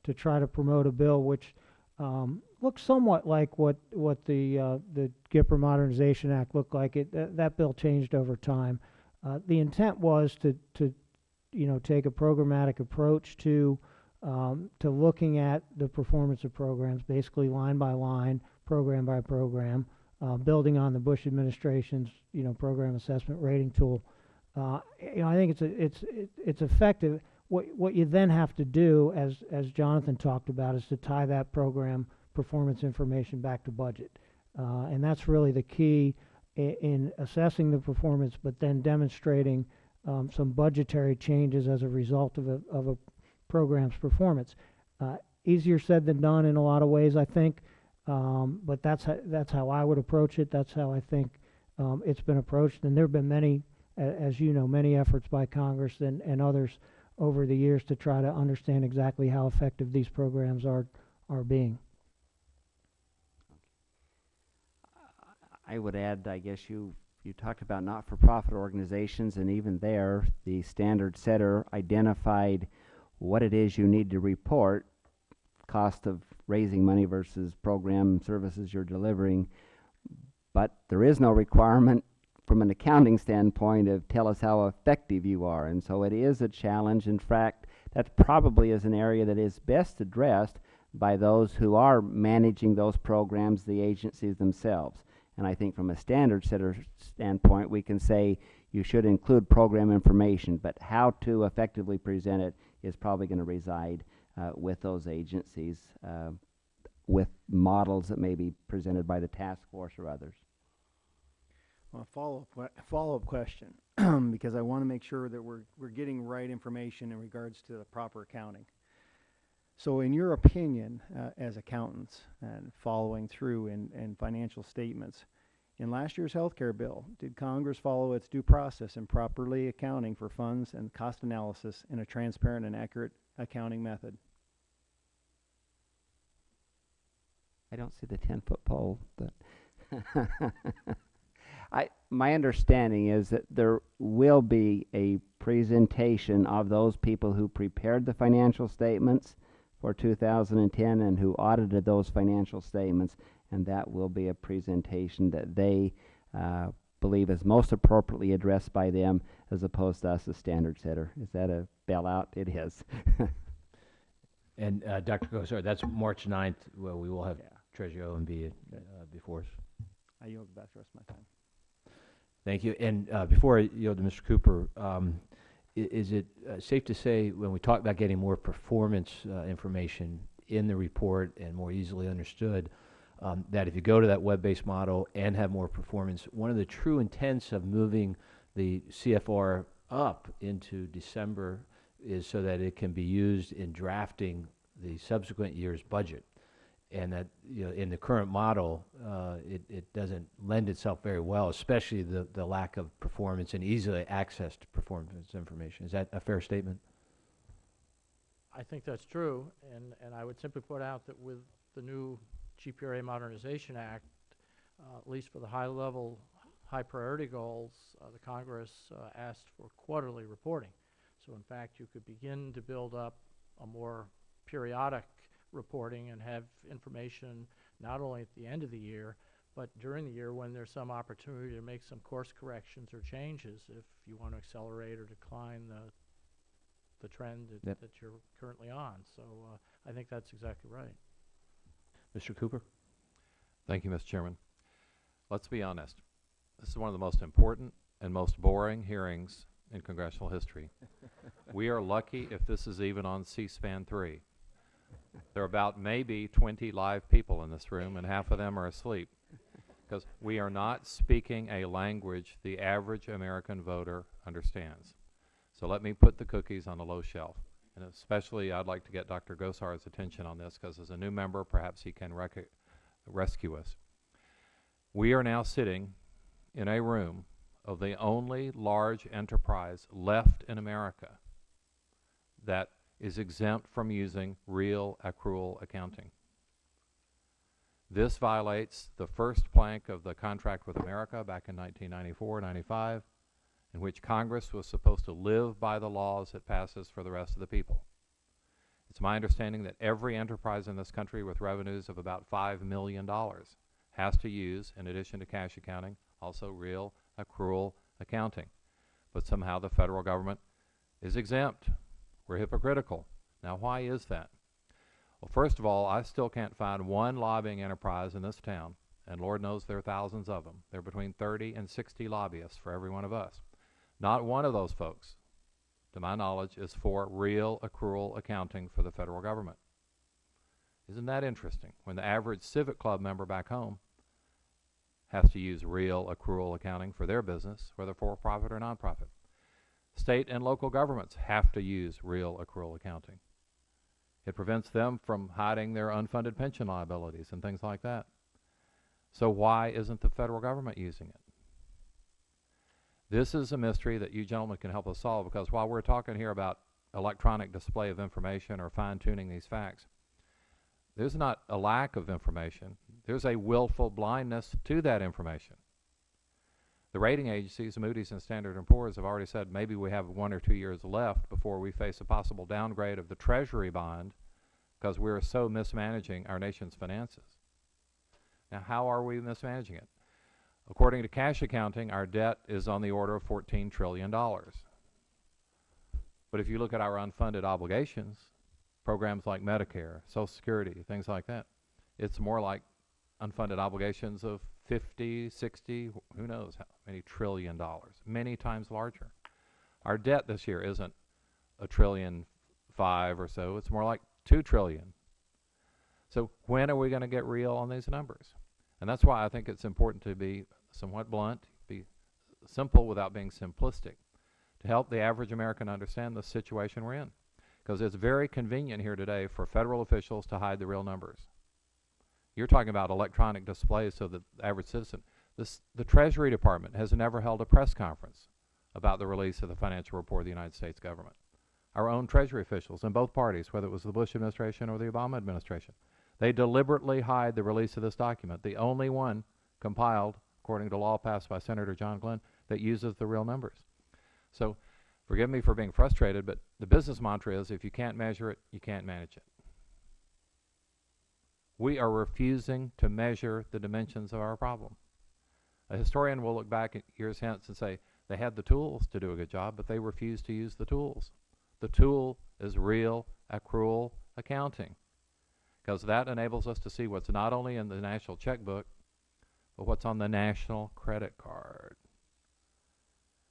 to try to promote a bill which, um, looks somewhat like what, what the, uh, the GPRA Modernization Act looked like. It, that, that bill changed over time. Uh, the intent was to, to, you know, take a programmatic approach to, um, to looking at the performance of programs, basically line by line, program by program, uh, building on the Bush administration's, you know, program assessment rating tool. Uh, you know, I think it's a, it's it, it's effective. What what you then have to do, as as Jonathan talked about, is to tie that program performance information back to budget, uh, and that's really the key in, in assessing the performance, but then demonstrating um, some budgetary changes as a result of a of a program's performance. Uh, easier said than done in a lot of ways, I think, um, but that's how, that's how I would approach it. That's how I think um, it's been approached, and there have been many, as you know, many efforts by Congress and, and others over the years to try to understand exactly how effective these programs are are being. I would add, I guess you, you talked about not-for-profit organizations, and even there, the standard setter identified what it is you need to report, cost of raising money versus program services you're delivering. But there is no requirement from an accounting standpoint of tell us how effective you are. And so it is a challenge. In fact, that probably is an area that is best addressed by those who are managing those programs, the agencies themselves. And I think from a standard setter standpoint, we can say you should include program information, but how to effectively present it is probably going to reside uh, with those agencies, uh, with models that may be presented by the task force or others. Well, follow-up, follow-up question, because I want to make sure that we're, we're getting right information in regards to the proper accounting. So in your opinion, uh, as accountants and following through in, in financial statements, in last year's healthcare bill, did Congress follow its due process in properly accounting for funds and cost analysis in a transparent and accurate accounting method? I don't see the ten foot pole, but I my understanding is that there will be a presentation of those people who prepared the financial statements for 2010 and who audited those financial statements, and that will be a presentation that they uh, believe is most appropriately addressed by them as opposed to us as standard setter. Is that a bailout? It is. And uh, Dr. Gosar, that's March 9th, well, we will have Yeah. Treasurer OMB uh, before us. I yield back the rest of my time. Thank you. And uh, before I yield to Mr. Cooper, um, is it uh, safe to say, when we talk about getting more performance uh, information in the report and more easily understood, um, that if you go to that web-based model and have more performance, one of the true intents of moving the CFR up into December is so that it can be used in drafting the subsequent year's budget and that, you know, in the current model, uh, it, it doesn't lend itself very well, especially the, the lack of performance and easily accessed performance information. Is that a fair statement? I think that's true, and, and I would simply point out that with the new GPRA Modernization Act, uh, at least for the high-level, high-priority goals, uh, the Congress uh, asked for quarterly reporting. So in fact, you could begin to build up a more periodic reporting and have information not only at the end of the year, but during the year when there's some opportunity to make some course corrections or changes if you want to accelerate or decline the, the trend that, Yep. that you're currently on. So uh, I think that's exactly right. Mr. Cooper? Thank you, Mr. Chairman. Let's be honest. This is one of the most important and most boring hearings in congressional history. we are lucky if this is even on C-SPAN 3. There are about maybe 20 live people in this room, and half of them are asleep. Because we are not speaking a language the average American voter understands. So let me put the cookies on a low shelf. And especially, I'd like to get Dr. Gosar's attention on this, because as a new member, perhaps he can rescue us. We are now sitting in a room of the only large enterprise left in America that is exempt from using real accrual accounting. This violates the first plank of the contract with America back in 1994 95 in which Congress was supposed to live by the laws it passes for the rest of the people. It's my understanding that every enterprise in this country with revenues of about $5 million has to use, in addition to cash accounting, also real accrual accounting. But somehow the federal government is exempt. We're hypocritical. Now, why is that? Well, first of all, I still can't find one lobbying enterprise in this town, and Lord knows there are thousands of them. There are between 30 and 60 lobbyists for every one of us. Not one of those folks, to my knowledge, is for real accrual accounting for the federal government. Isn't that interesting? When the average Civic Club member back home has to use real accrual accounting for their business, whether for-profit or nonprofit. State and local governments have to use real accrual accounting. It prevents them from hiding their unfunded pension liabilities and things like that. So why isn't the federal government using it? This is a mystery that you gentlemen can help us solve because while we're talking here about electronic display of information or fine-tuning these facts, there's not a lack of information. There's a willful blindness to that information. The rating agencies, Moody's and Standard & Poor's, have already said maybe we have one or two years left before we face a possible downgrade of the Treasury bond because we're so mismanaging our nation's finances. Now, how are we mismanaging it? According to cash accounting, our debt is on the order of $14 trillion. But if you look at our unfunded obligations, programs like Medicare, Social Security, things like that, it's more like unfunded obligations of 50, 60, who knows how many trillion dollars, many times larger. Our debt this year isn't a trillion five or so, it's more like 2 trillion. So when are we going to get real on these numbers? And that's why I think it's important to be somewhat blunt, be simple without being simplistic, to help the average American understand the situation we're in. Because it's very convenient here today for federal officials to hide the real numbers. You're talking about electronic displays so that the average citizen, this, the Treasury Department has never held a press conference about the release of the financial report of the United States government. Our own Treasury officials in both parties, whether it was the Bush administration or the Obama administration, they deliberately hide the release of this document, the only one compiled according to law passed by Senator John Glenn that uses the real numbers. So forgive me for being frustrated, but the business mantra is if you can't measure it, you can't manage it. We are refusing to measure the dimensions of our problem. A historian will look back years hence and say they had the tools to do a good job, but they refused to use the tools. The tool is real accrual accounting because that enables us to see what's not only in the national checkbook, but what's on the national credit card.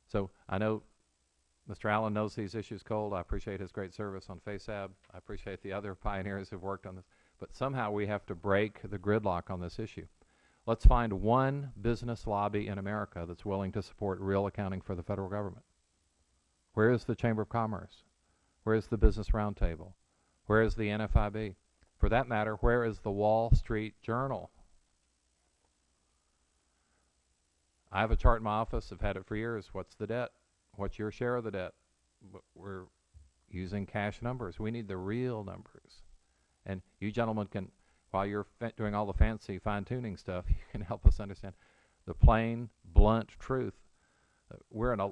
So I know Mr. Allen knows these issues cold. I appreciate his great service on FASAB. I appreciate the other pioneers who've worked on this. But somehow we have to break the gridlock on this issue. Let's find one business lobby in America that's willing to support real accounting for the federal government. Where is the Chamber of Commerce? Where is the Business Roundtable? Where is the NFIB? For that matter, where is the Wall Street Journal? I have a chart in my office. I've had it for years. What's the debt? What's your share of the debt? We're using cash numbers. We need the real numbers. And you gentlemen can, while you're doing all the fancy fine-tuning stuff, you can help us understand the plain, blunt truth. Uh, we're in a,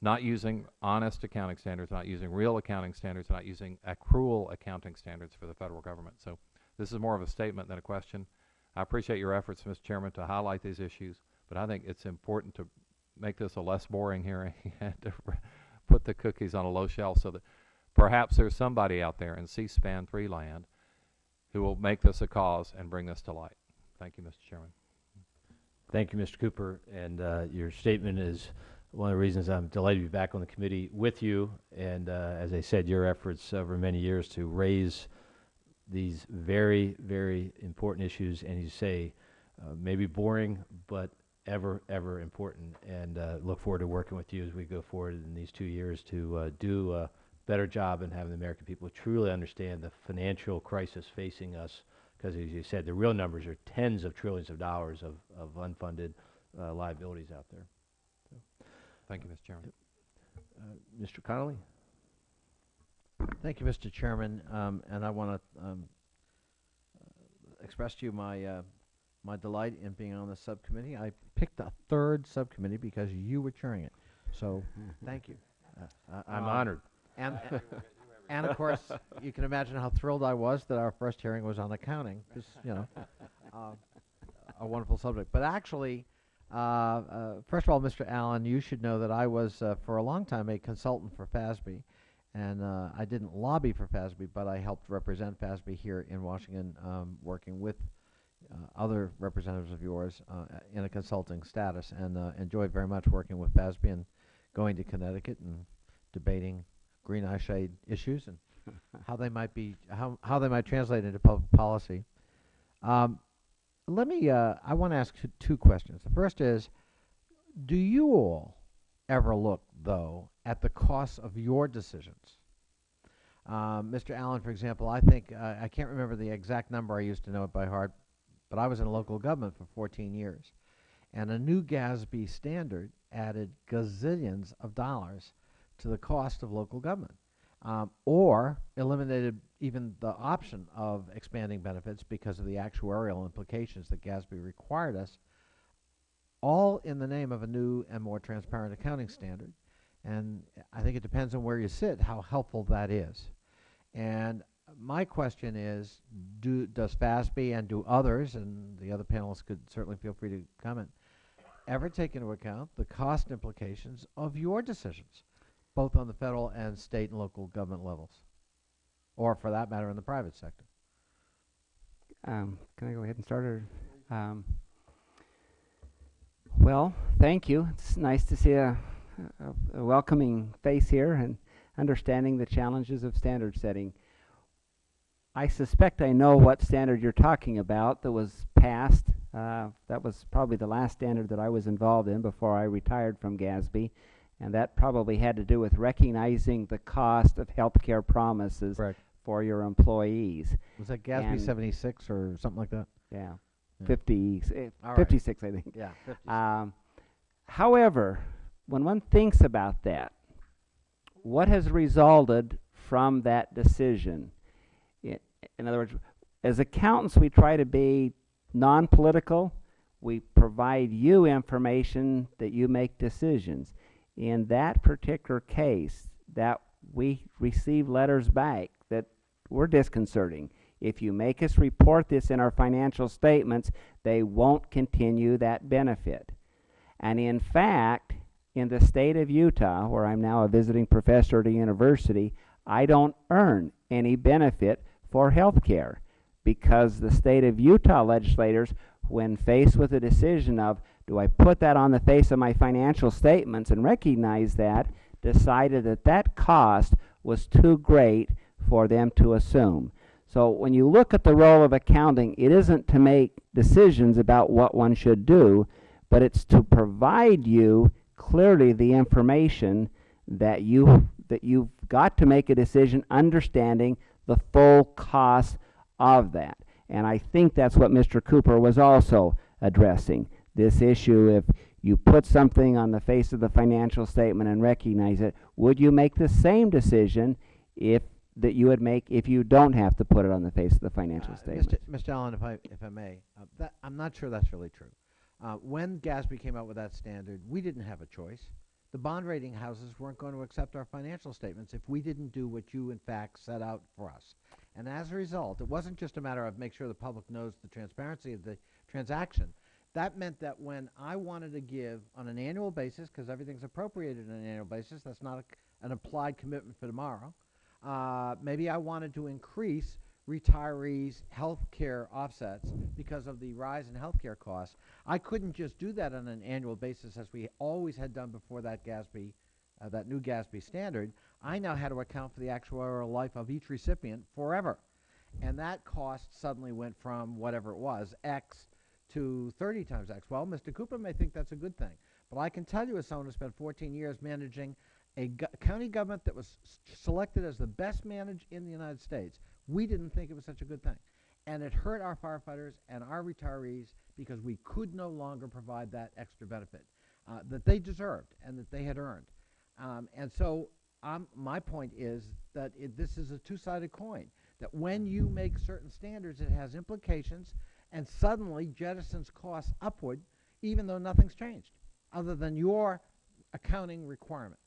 not using honest accounting standards, not using real accounting standards, not using accrual accounting standards for the federal government. So this is more of a statement than a question. I appreciate your efforts, Mr. Chairman, to highlight these issues, but I think it's important to make this a less boring hearing and to put the cookies on a low shelf so that perhaps there's somebody out there in C-SPAN 3 land who will make this a cause and bring this to light. Thank you, Mr. Chairman. Thank you, Mr. Cooper, and uh, your statement is one of the reasons I'm delighted to be back on the committee with you. And uh, as I said, your efforts over many years to raise these very, very important issues, and you say uh, maybe boring, but ever, ever important. And uh, look forward to working with you as we go forward in these two years to uh, do a better job in having the American people truly understand the financial crisis facing us. Because as you said, the real numbers are tens of trillions of dollars of, of unfunded uh, liabilities out there. Thank you, Mr. Chairman. Uh, Mr. Connolly? Thank you, Mr. Chairman, um, and I want to um, uh, express to you my uh, my delight in being on the subcommittee. I picked a third subcommittee because you were chairing it. So, thank you. Uh, I'm um, honored. And, and of course, you can imagine how thrilled I was that our first hearing was on accounting, because, you know, uh, a wonderful subject. But actually, uh, uh, first of all, Mr. Allen, you should know that I was, uh, for a long time, a consultant for FASB. And uh, I didn't lobby for FASB, but I helped represent FASB here in Washington, um, working with uh, other representatives of yours uh, in a consulting status, and uh, enjoyed very much working with FASB and going to Connecticut and debating green eyeshade issues and how they might be how how they might translate into public policy. Um, let me. Uh, I want to ask two, two questions. The first is, do you all ever look though at the costs of your decisions? Um, Mr. Allen, for example, I think uh, I can't remember the exact number. I used to know it by heart, but I was in local government for 14 years, and a new GASB standard added gazillions of dollars to the cost of local government, um, or eliminated even the option of expanding benefits because of the actuarial implications that GASB required us, all in the name of a new and more transparent accounting standard. And I think it depends on where you sit how helpful that is. And my question is, do, does FASB and do others, and the other panelists could certainly feel free to comment, ever take into account the cost implications of your decisions, both on the federal and state and local government levels, or for that matter in the private sector? Um, can I go ahead and start? Or, um, well, thank you. It's nice to see a, a, a welcoming face here and understanding the challenges of standard setting. I suspect I know what standard you're talking about that was passed. Uh, that was probably the last standard that I was involved in before I retired from GASB. And that probably had to do with recognizing the cost of healthcare promises Correct. for your employees. Was that GASB And- 76 or something like that? Yeah. Yeah. 50, eh, All right. 56, I think. Yeah, 50. Um, however, when one thinks about that, what has resulted from that decision? I- in other words, as accountants, we try to be non political. We provide you information that you make decisions. In that particular case, that we receive letters back that were disconcerting. If you make us report this in our financial statements, they won't continue that benefit. And in fact, in the state of Utah, where I'm now a visiting professor at a university, I don't earn any benefit for health care because the state of Utah legislators, when faced with a decision of do I put that on the face of my financial statements and recognize that, decided that that cost was too great for them to assume. So when you look at the role of accounting, it isn't to make decisions about what one should do, but it's to provide you clearly the information that you that you've got to make a decision understanding the full cost of that. And I think that's what Mr. Cooper was also addressing. This issue if you put something on the face of the financial statement and recognize it, would you make the same decision if that you would make if you don't have to put it on the face of the financial Uh, statement? Mr. Mr. Allen, if I, if I may, uh, that, I'm not sure that's really true. Uh, when GASB came out with that standard, we didn't have a choice. The bond rating houses weren't going to accept our financial statements if we didn't do what you, in fact, set out for us. And as a result, it wasn't just a matter of make sure the public knows the transparency of the transaction. That meant that when I wanted to give on an annual basis, because everything's appropriated on an annual basis, that's not a, an applied commitment for tomorrow, uh, maybe I wanted to increase retirees' health care offsets because of the rise in health care costs. I couldn't just do that on an annual basis as we always had done before that GASB, uh, that new GASB standard. I now had to account for the actuarial life of each recipient forever. And that cost suddenly went from whatever it was, X, to 30 times X. Well, Mr. Cooper may think that's a good thing. But I can tell you as someone who spent 14 years managing a go- county government that was selected as the best managed in the United States, we didn't think it was such a good thing. And it hurt our firefighters and our retirees because we could no longer provide that extra benefit uh, that they deserved and that they had earned. Um, and so um, my point is that it, this is a two-sided coin, that when you make certain standards, it has implications and suddenly jettisons costs upward even though nothing's changed, other than your accounting requirement.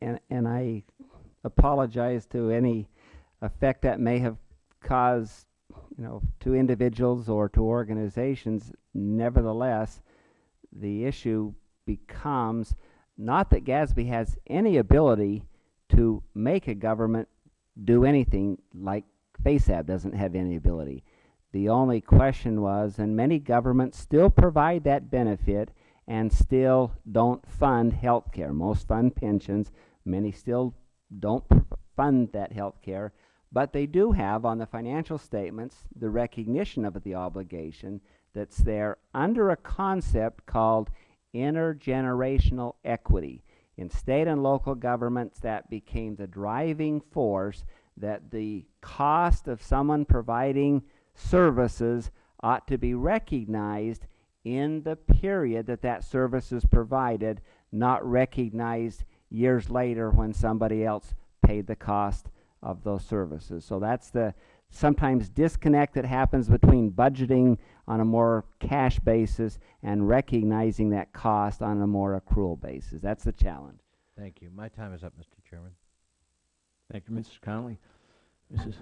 And, and I apologize to any effect that may have caused, you know, to individuals or to organizations. Nevertheless, the issue becomes not that GASB has any ability to make a government do anything like FASAB doesn't have any ability. The only question was, and many governments still provide that benefit and still don't fund health care. Most fund pensions, many still don't fund that health care, but they do have on the financial statements the recognition of the obligation that's there under a concept called intergenerational equity. In state and local governments, that became the driving force that the cost of someone providing services ought to be recognized in the period that that service is provided, not recognized years later when somebody else paid the cost of those services. So that's the sometimes disconnect that happens between budgeting on a more cash basis and recognizing that cost on a more accrual basis. That's the challenge. Thank you. My time is up, Mr. Chairman. Thank you, Mrs. Connolly. Mrs.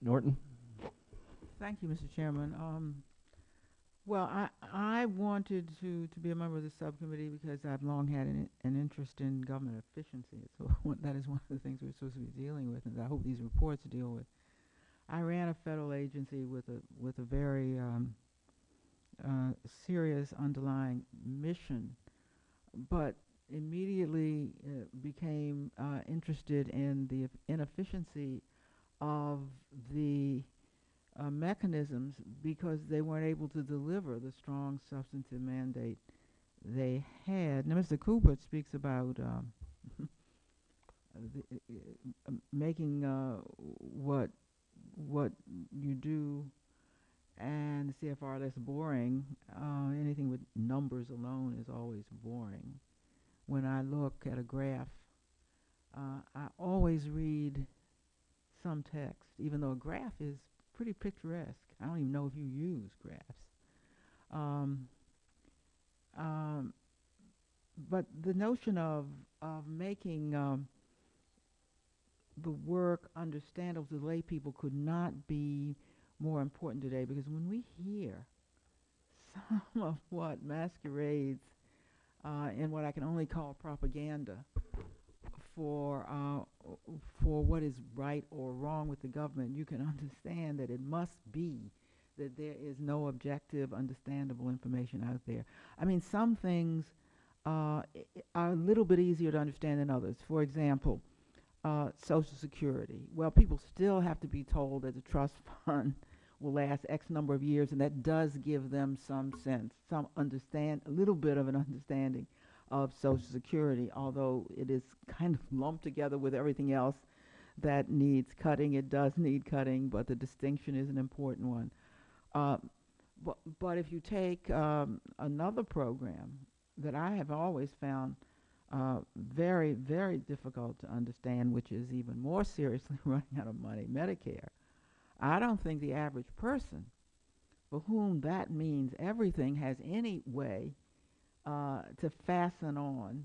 Norton? Thank you, Mr. Chairman. Um, well, I, I wanted to, to be a member of the subcommittee because I've long had an, an interest in government efficiency. So that is one of the things we're supposed to be dealing with, and I hope these reports deal with. I ran a federal agency with a with a very um, uh, serious underlying mission, but immediately uh, became uh, interested in the inefficiency of the uh, mechanisms because they weren't able to deliver the strong substantive mandate they had. Now, Mr. Cooper speaks about um, the, uh, uh, making uh, what what you do and the CFR less boring. Uh, anything with numbers alone is always boring. When I look at a graph, uh, I always read some text, even though a graph is pretty picturesque. I don't even know if you use graphs. Um, um, but the notion of of making um, the work understandable to lay people could not be more important today because when we hear some of what masquerades uh, in what I can only call propaganda for uh, for what is right or wrong with the government, you can understand that it must be that there is no objective, understandable information out there. I mean, some things uh, are a little bit easier to understand than others. For example, uh, Social Security. Well, people still have to be told that the trust fund will last X number of years, and that does give them some sense, some understand, a little bit of an understanding of Social Security, although it is kind of lumped together with everything else that needs cutting. It does need cutting, but the distinction is an important one. Uh, but, but if you take um, another program that I have always found uh, very, very difficult to understand, which is even more seriously running out of money, Medicare. I don't think the average person for whom that means everything has any way uh, to fasten on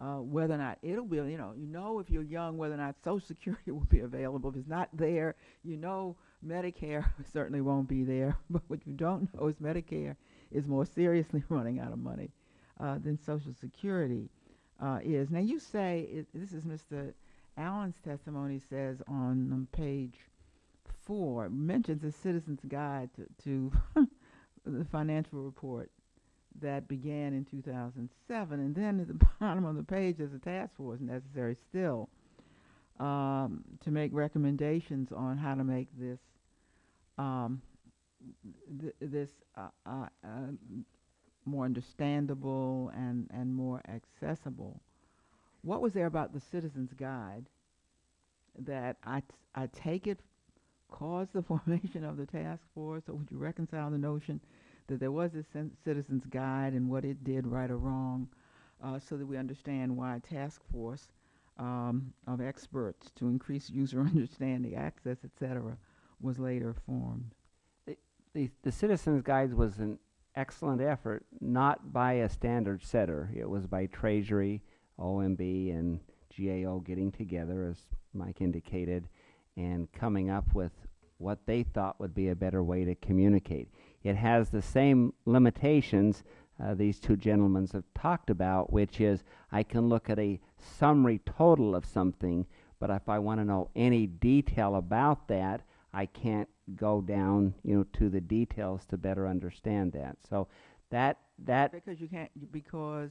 uh, whether or not it'll be, you know, you know if you're young whether or not Social Security will be available. If it's not there, you know Medicare certainly won't be there. But what you don't know is Medicare is more seriously running out of money uh, than Social Security uh, is. Now you say it, this is Mr. Allen's testimony says on um, page four mentions a citizen's guide to, to the financial report that began in 2007, and then at the bottom of the page there's a task force necessary still um, to make recommendations on how to make this um, th- this uh, uh, uh, more understandable and, and more accessible. What was there about the Citizen's Guide that I, I take it caused the formation of the task force? Or would you reconcile the notion that there was a Citizen's Guide and what it did right or wrong uh, so that we understand why a task force um, of experts to increase user understanding, access, etc., was later formed? The, the Citizens Guides was an excellent effort, not by a standard setter. It was by Treasury OMB and GAO getting together, as Mike indicated, and coming up with what they thought would be a better way to communicate. It has the same limitations uh, these two gentlemen have talked about, which is I can look at a summary total of something, but if I want to know any detail about that, I can't go down, you know, to the details to better understand that. So that that Because you can't, because,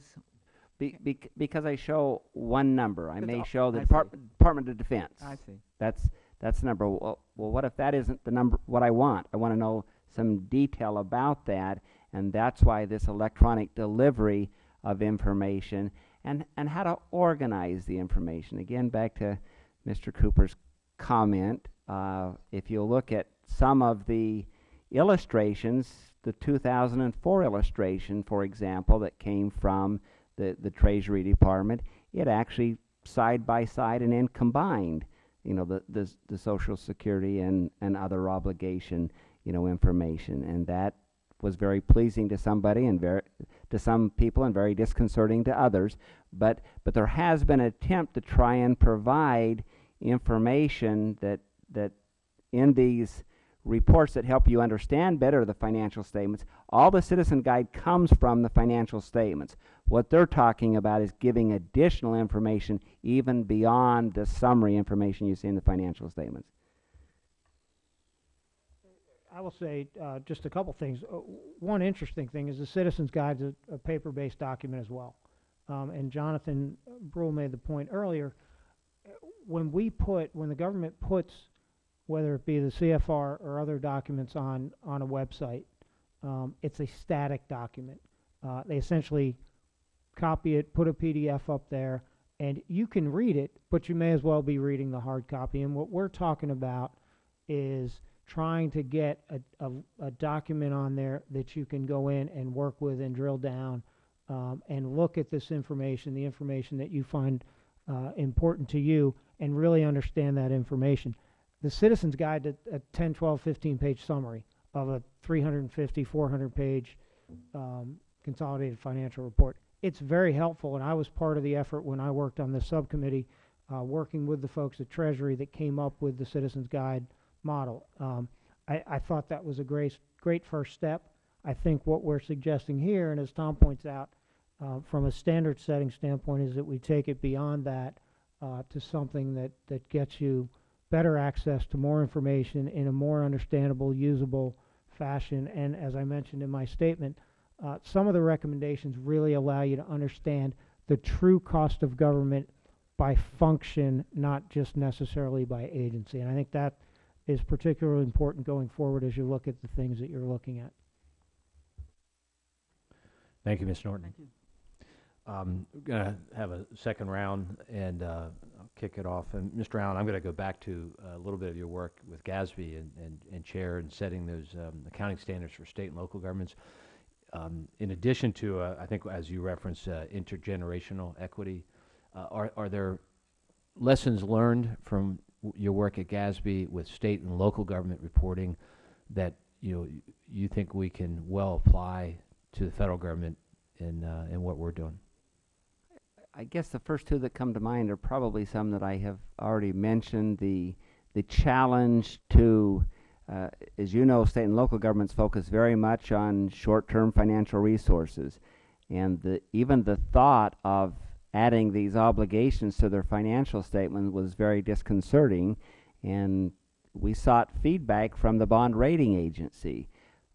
be, bec because I show one number, I may show the see. Depart- Department of Defense. I see. That's that's the number. Well, well, what if that isn't the number? What I want? I want to know some detail about that, and that's why this electronic delivery of information and and how to organize the information. Again, back to Mr. Cooper's comment. Uh, if you look at some of the illustrations, the 2004 illustration, for example, that came from the the Treasury Department, it actually side by side and then combined you know, the, the, the social security and, and other obligation, you know, information. And that was very pleasing to somebody and very, to some people and very disconcerting to others. But, but there has been an attempt to try and provide information that, that in these reports that help you understand better the financial statements. All the citizen guide comes from the financial statements. What they're talking about is giving additional information even beyond the summary information you see in the financial statements. I will say uh, just a couple things. Uh, one interesting thing is the Citizens Guide is a, a paper-based document as well. Um, and Jonathan Breul made the point earlier. uh, When we put, when the government puts, whether it be the CFR or other documents on on a website, um, it's a static document. Uh, they essentially copy it, put a PDF up there, and you can read it, but you may as well be reading the hard copy. And what we're talking about is trying to get a, a, a document on there that you can go in and work with and drill down um, and look at this information, the information that you find uh, important to you, and really understand that information. The Citizen's Guide, a, a 10, 12, 15 page summary of a 350, 400 page um, consolidated financial report. It's very helpful, and I was part of the effort when I worked on this subcommittee, uh, working with the folks at Treasury that came up with the Citizen's Guide model. Um, I, I thought that was a great, great first step. I think what we're suggesting here, and as Tom points out, uh, from a standard setting standpoint, is that we take it beyond that uh, to something that, that gets you better access to more information in a more understandable, usable fashion. And as I mentioned in my statement, uh, some of the recommendations really allow you to understand the true cost of government by function, not just necessarily by agency. And I think that is particularly important going forward as you look at the things that you're looking at. Thank you, Ms. Norton. Thank you. Um, we're gonna have a second round, and uh, I'll kick it off. And Mr. Allen, I'm gonna go back to uh, a little bit of your work with GASB and, and, and Chair and setting those um, accounting standards for state and local governments. Um, in addition to, uh, I think, as you referenced, uh, intergenerational equity, uh, are are there lessons learned from w- your work at GASB with state and local government reporting that you know you think we can well apply to the federal government in uh, in what we're doing? I guess the first two that come to mind are probably some that I have already mentioned. The the challenge to, uh, as you know, state and local governments focus very much on short-term financial resources, and the even the thought of adding these obligations to their financial statement was very disconcerting, and we sought feedback from the bond rating agency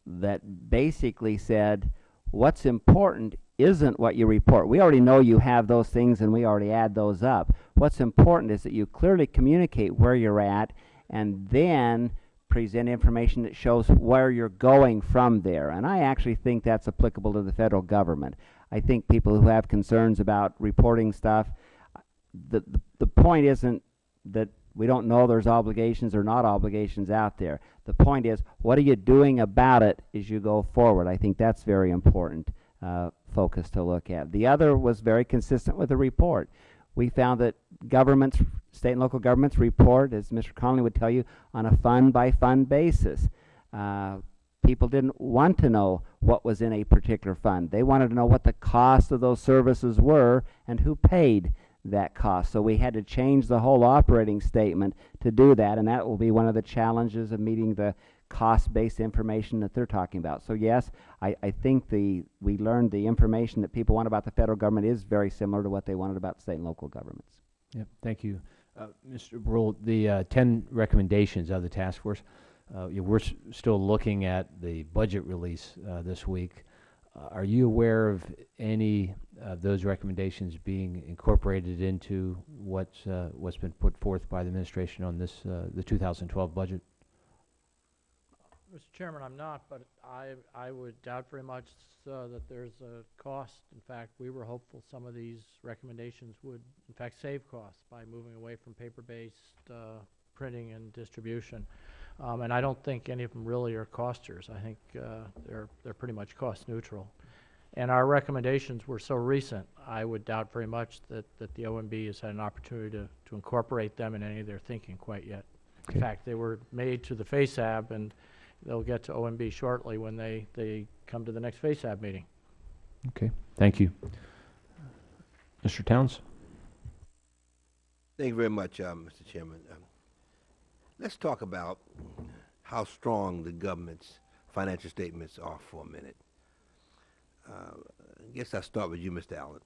that basically said what's important isn't what you report. We already know you have those things and we already add those up. What's important is that you clearly communicate where you're at and then present information that shows where you're going from there. And I actually think that's applicable to the federal government. I think people who have concerns about reporting stuff, the, the, the point isn't that we don't know there's obligations or not obligations out there. The point is, what are you doing about it as you go forward? I think that's very important uh, focus to look at. The other was very consistent with the report. We found that governments, state and local governments report, as Mr. Connolly would tell you, on a fund by fund basis. Uh, people didn't want to know what was in a particular fund. They wanted to know what the cost of those services were and who paid that cost. So we had to change the whole operating statement to do that, and that will be one of the challenges of meeting the cost-based information that they're talking about. So yes, I, I think the, we learned the information that people want about the federal government is very similar to what they wanted about state and local governments. Yep, thank you. Uh, Mr. Breul, the uh, 10 recommendations of the task force, uh, yeah, we're s- still looking at the budget release uh, this week. Uh, Are you aware of any of those recommendations being incorporated into what's, uh, what's been put forth by the administration on this, uh, the 2012 budget? Mr. Chairman, I'm not, but I, I would doubt very much uh, that there's a cost. In fact, we were hopeful some of these recommendations would, in fact, save costs by moving away from paper-based printing and distribution. Um, And I don't think any of them really are costers. I think uh, they're, they're pretty much cost neutral. And our recommendations were so recent, I would doubt very much that, that the OMB has had an opportunity to, to incorporate them in any of their thinking quite yet. Okay. In fact, they were made to the FASAB, and they'll get to OMB shortly when they, they come to the next FASAB meeting. Okay, thank you. Mr. Towns? Thank you very much, uh, Mr. Chairman. Um, let's talk about how strong the government's financial statements are for a minute. Uh, I guess I'll start with you, Mr. Allen.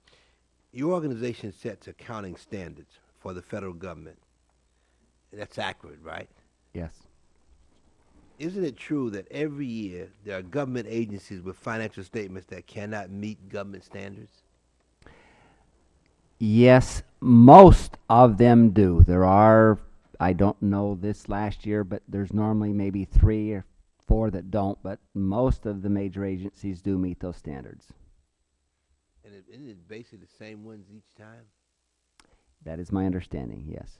Your organization sets accounting standards for the federal government. That's accurate, right? Yes. Isn't it true that every year there are government agencies with financial statements that cannot meet government standards? Yes, most of them do. There are, I don't know this last year, but there's normally maybe three or four that don't, but most of the major agencies do meet those standards. And it, isn't it basically the same ones each time? That is my understanding, yes.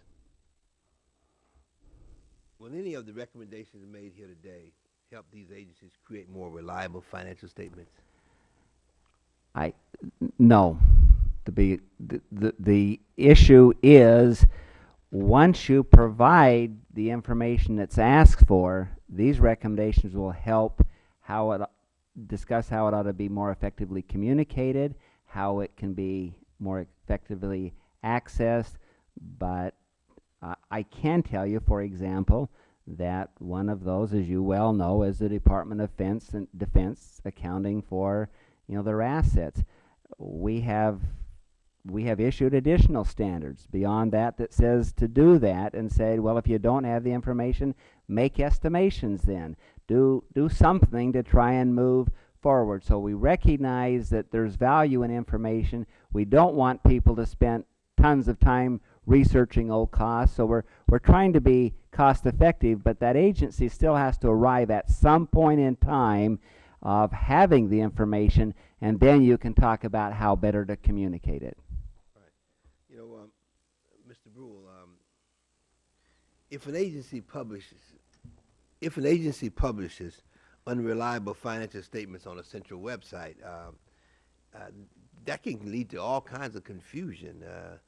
Will any of the recommendations made here today help these agencies create more reliable financial statements? I no. The, the, the issue is, once you provide the information that's asked for, these recommendations will help how it, discuss how it ought to be more effectively communicated, how it can be more effectively accessed, but uh, I can tell you, for example, that one of those, as you well know, is the Department of Defense and Defense accounting for, you know, their assets. We have we have issued additional standards beyond that that says to do that and say, well, if you don't have the information, make estimations then. Do do something to try and move forward. So we recognize that there's value in information. We don't want people to spend tons of time researching old costs. So we're we're trying to be cost effective, but that agency still has to arrive at some point in time of having the information, and then you can talk about how better to communicate it. You know, um, Mr. Breul, um, if an agency publishes, if an agency publishes unreliable financial statements on a central website, um, uh, that can lead to all kinds of confusion. Uh,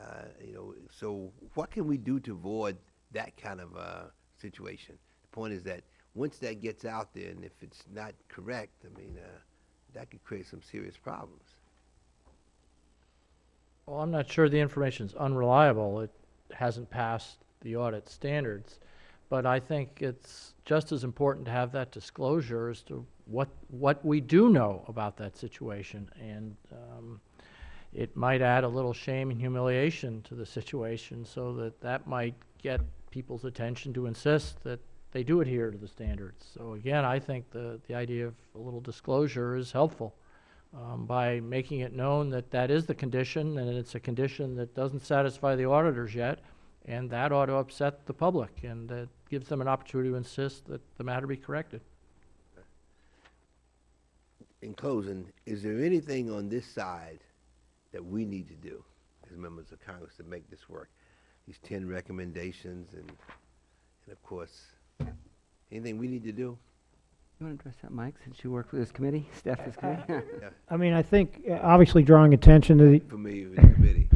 uh, you know, so what can we do to avoid that kind of uh, situation? The point is that once that gets out there, and if it's not correct, I mean, uh, that could create some serious problems. Well, I'm not sure the information is unreliable. It hasn't passed the audit standards. But I think it's just as important to have that disclosure as to what, what we do know about that situation. And um, it might add a little shame and humiliation to the situation so that that might get people's attention to insist that they do adhere to the standards. So again, I think the, the idea of a little disclosure is helpful um, by making it known that that is the condition, and it's a condition that doesn't satisfy the auditors yet, and that ought to upset the public, and that gives them an opportunity to insist that the matter be corrected. in closing, is there anything on this side that we need to do as members of Congress to make this work? These ten recommendations and, and of course, anything we need to do? You want to address that, Mike, since you work for this committee, staff this committee? I mean, I think, uh, obviously drawing attention to the, Familiar with the committee?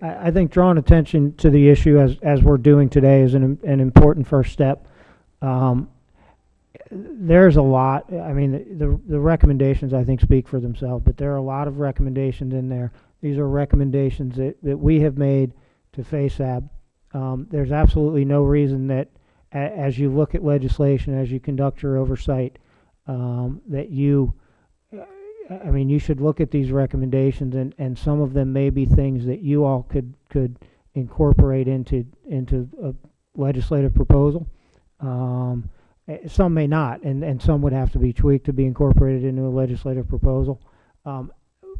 I, I think drawing attention to the issue as, as we're doing today is an, an important first step. Um, there's a lot, I mean, the, the, recommendations, I think, speak for themselves, but there are a lot of recommendations in there. These are recommendations that, that we have made to FASAB. Um, there's absolutely no reason that, a, as you look at legislation, as you conduct your oversight, um, that you, I mean, you should look at these recommendations, and, and some of them may be things that you all could, could incorporate into, into a legislative proposal. Um, eh, some may not, and, and some would have to be tweaked to be incorporated into a legislative proposal. Um,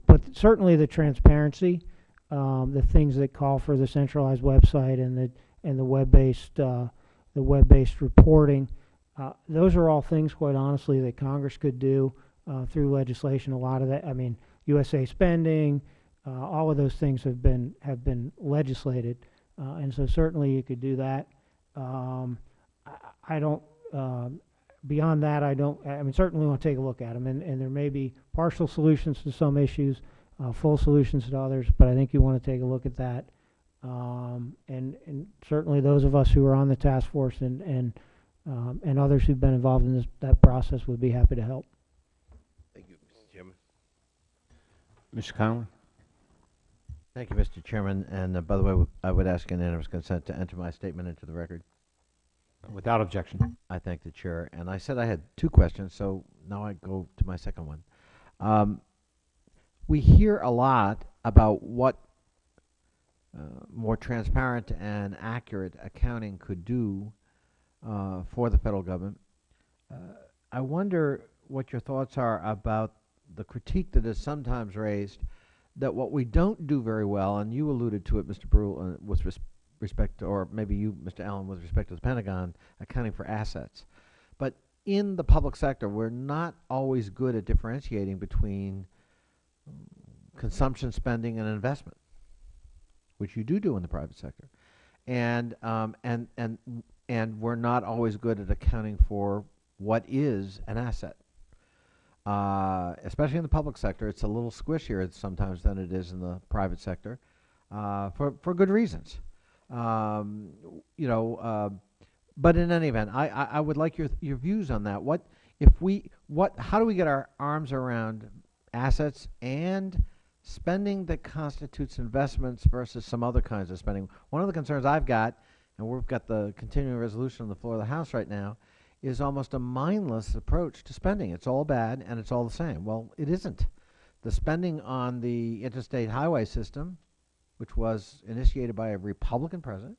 but certainly the transparency, um, the things that call for the centralized website and the, and the web-based, uh, the web-based reporting, uh, those are all things, quite honestly, that Congress could do, uh, through legislation. A lot of that, I mean, USA spending, uh, all of those things have been, have been legislated. Uh, and so certainly you could do that. Um, I, I don't, um, beyond that, I don't, I mean, certainly want to take a look at them, and, and there may be partial solutions to some issues, uh, full solutions to others, but I think you want to take a look at that. Um, and, and certainly those of us who are on the task force and, and, um, and others who've been involved in this, that process would be happy to help. Thank you, Mr. Chairman. Mr. Connolly? Thank you, Mr. Chairman. And uh, by the way, I would ask unanimous consent to enter my statement into the record. Without objection. I thank the chair. And I said I had two questions, so now I go to my second one. Um, we hear a lot about what uh, more transparent and accurate accounting could do uh, for the federal government. Uh, I wonder what your thoughts are about the critique that is sometimes raised that what we don't do very well, and you alluded to it, Mr. Breul, uh, with res- respect, to, or maybe you, Mr. Allen, with respect to the Pentagon, accounting for assets. But in the public sector, we're not always good at differentiating between consumption spending and investment, which you do do in the private sector, and um, and and and we're not always good at accounting for what is an asset. Uh, especially in the public sector, it's a little squishier sometimes than it is in the private sector, uh, for for good reasons. Um, you know, uh, but in any event, I, I, I would like your your views on that. What if we what? How do we get our arms around assets and spending that constitutes investments versus some other kinds of spending? One of the concerns I've got, and we've got the continuing resolution on the floor of the House right now, is almost a mindless approach to spending. It's all bad and it's all the same. Well, it isn't. The spending on the interstate highway system, which was initiated by a Republican president,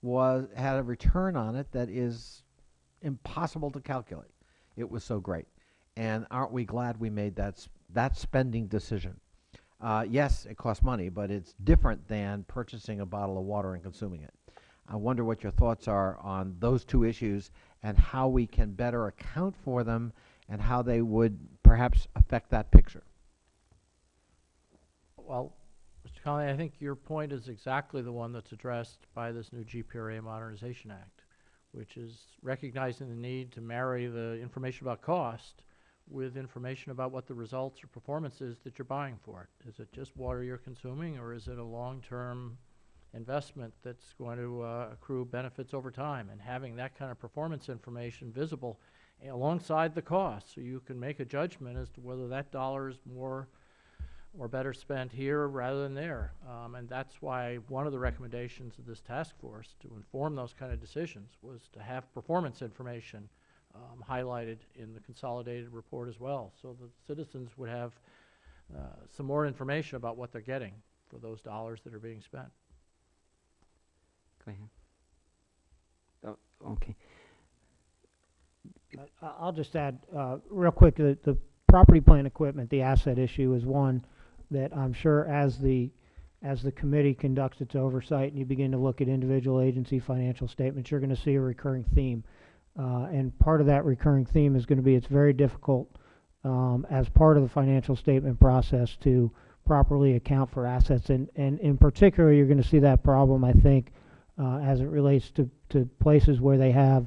was had a return on it that is impossible to calculate. It was so great. And aren't we glad we made that that spending decision? Uh, yes, it costs money, but it's different than purchasing a bottle of water and consuming it. I wonder what your thoughts are on those two issues and how we can better account for them and how they would perhaps affect that picture. Well, Mr. Connolly, I think your point is exactly the one that's addressed by this new GPRA Modernization Act, which is recognizing the need to marry the information about cost with information about what the results or performance is that you're buying for it. Is it just water you're consuming, or is it a long-term investment that's going to uh, accrue benefits over time? And having that kind of performance information visible alongside the cost, so you can make a judgment as to whether that dollar is more or better spent here rather than there. Um, and that's why one of the recommendations of this task force to inform those kind of decisions was to have performance information um, highlighted in the consolidated report as well, so that citizens would have uh, some more information about what they're getting for those dollars that are being spent. Okay. I- I'll just add, uh, real quick, the, the property plant equipment, the asset issue is one that I'm sure as the, as the committee conducts its oversight and you begin to look at individual agency financial statements, you're gonna see a recurring theme. Uh, and part of that recurring theme is gonna be, it's very difficult, um, as part of the financial statement process to properly account for assets. And, and in particular, you're gonna see that problem, I think, uh, as it relates to, to places where they have,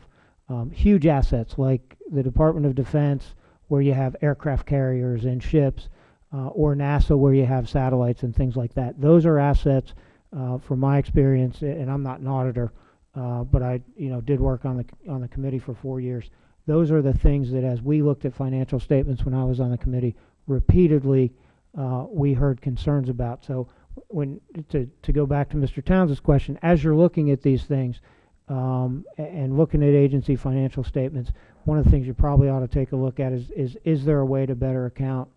um, huge assets like the Department of Defense, where you have aircraft carriers and ships, uh, or NASA, where you have satellites and things like that. Those are assets, uh, from my experience, and I'm not an auditor, uh, but I, you know, did work on the on the committee for four years. those are the things that as we looked at financial statements when I was on the committee, repeatedly, uh, we heard concerns about. So when, to, to go back to Mr. Townsend's question, as you're looking at these things, um, and looking at agency financial statements, one of the things you probably ought to take a look at is, is, is there a way to better account,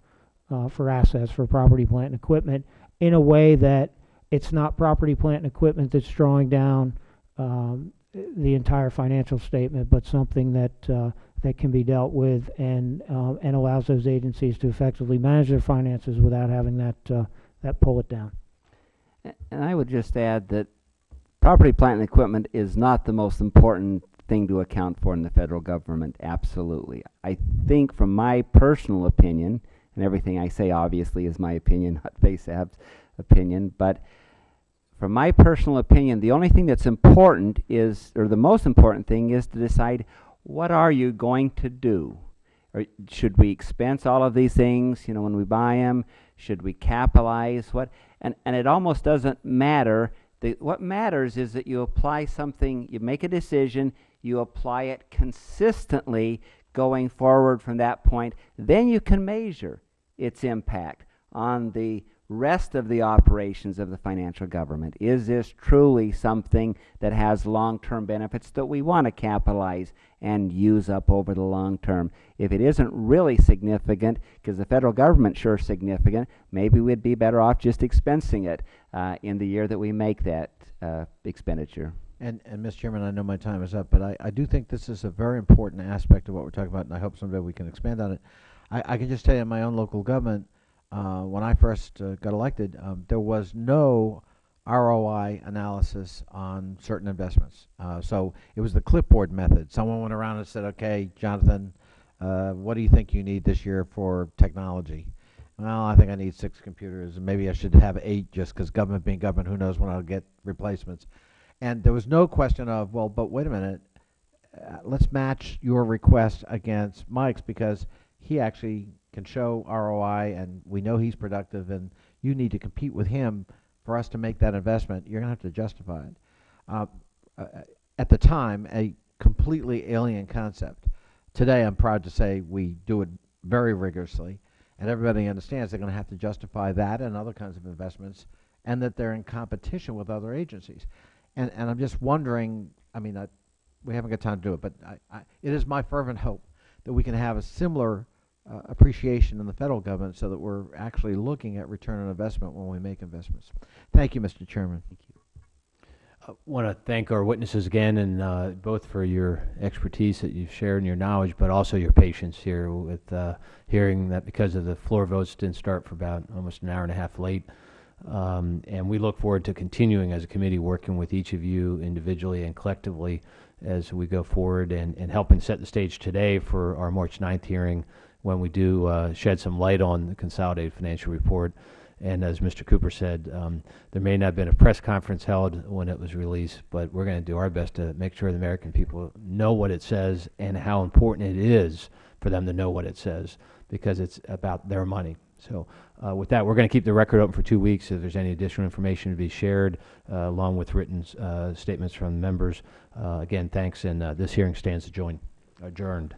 uh, for assets, for property, plant, and equipment in a way that it's not property, plant, and equipment that's drawing down, um, the entire financial statement, but something that, uh, that can be dealt with and, uh, and allows those agencies to effectively manage their finances without having that, uh, that pull it down. And I would just add that property, plant, and equipment is not the most important thing to account for in the federal government, absolutely. I think from my personal opinion, and everything I say obviously is my opinion, not FASAB's opinion, but from my personal opinion, the only thing that's important is, or the most important thing is to decide what are you going to do? Or should we expense all of these things, you know, when we buy them? Should we capitalize? What? And, and it almost doesn't matter. The, what matters is that you apply something, you make a decision, you apply it consistently going forward from that point. Then you can measure its impact on the rest of the operations of the financial government. Is this truly something that has long-term benefits that we want to capitalize and use up over the long term? If it isn't really significant, because the federal government sure is significant, maybe we'd be better off just expensing it uh, in the year that we make that uh, expenditure. And, and Mr. Chairman, I know my time is up, but I, I do think this is a very important aspect of what we're talking about, and I hope someday we can expand on it. I, I can just tell you in my own local government, uh, when I first uh, got elected, um, there was no ROI analysis on certain investments. Uh, so it was the clipboard method. Someone went around and said, okay, Jonathan, uh, what do you think you need this year for technology? Well, I think I need six computers, and maybe I should have eight just because government being government, who knows when I'll get replacements. And there was no question of, well, but wait a minute, uh, let's match your request against Mike's because he actually can show ROI and we know he's productive and you need to compete with him for us to make that investment. You're going to have to justify it. Uh, uh, at the time, a completely alien concept. Today, I'm proud to say we do it very rigorously and everybody understands they're going to have to justify that and other kinds of investments and that they're in competition with other agencies. And, and I'm just wondering, I mean, I, we haven't got time to do it, but I, I, it is my fervent hope that we can have a similar uh, appreciation in the federal government so that we're actually looking at return on investment when we make investments. Thank you, Mr. Chairman. Thank you. I want to thank our witnesses again, and uh, both for your expertise that you've shared and your knowledge, but also your patience here with uh, hearing that because of the floor votes didn't start for about almost an hour and a half late. Um, and we look forward to continuing as a committee working with each of you individually and collectively as we go forward and, and helping set the stage today for our March 9th hearing when we do uh, shed some light on the consolidated financial report. And as Mr. Cooper said, um, there may not have been a press conference held when it was released, but we're going to do our best to make sure the American people know what it says and how important it is for them to know what it says because it's about their money. So uh, with that, we're going to keep the record open for two weeks. If there's any additional information to be shared, uh, along with written uh, statements from members, uh, again, thanks, and uh, this hearing stands adjourned. adjourned.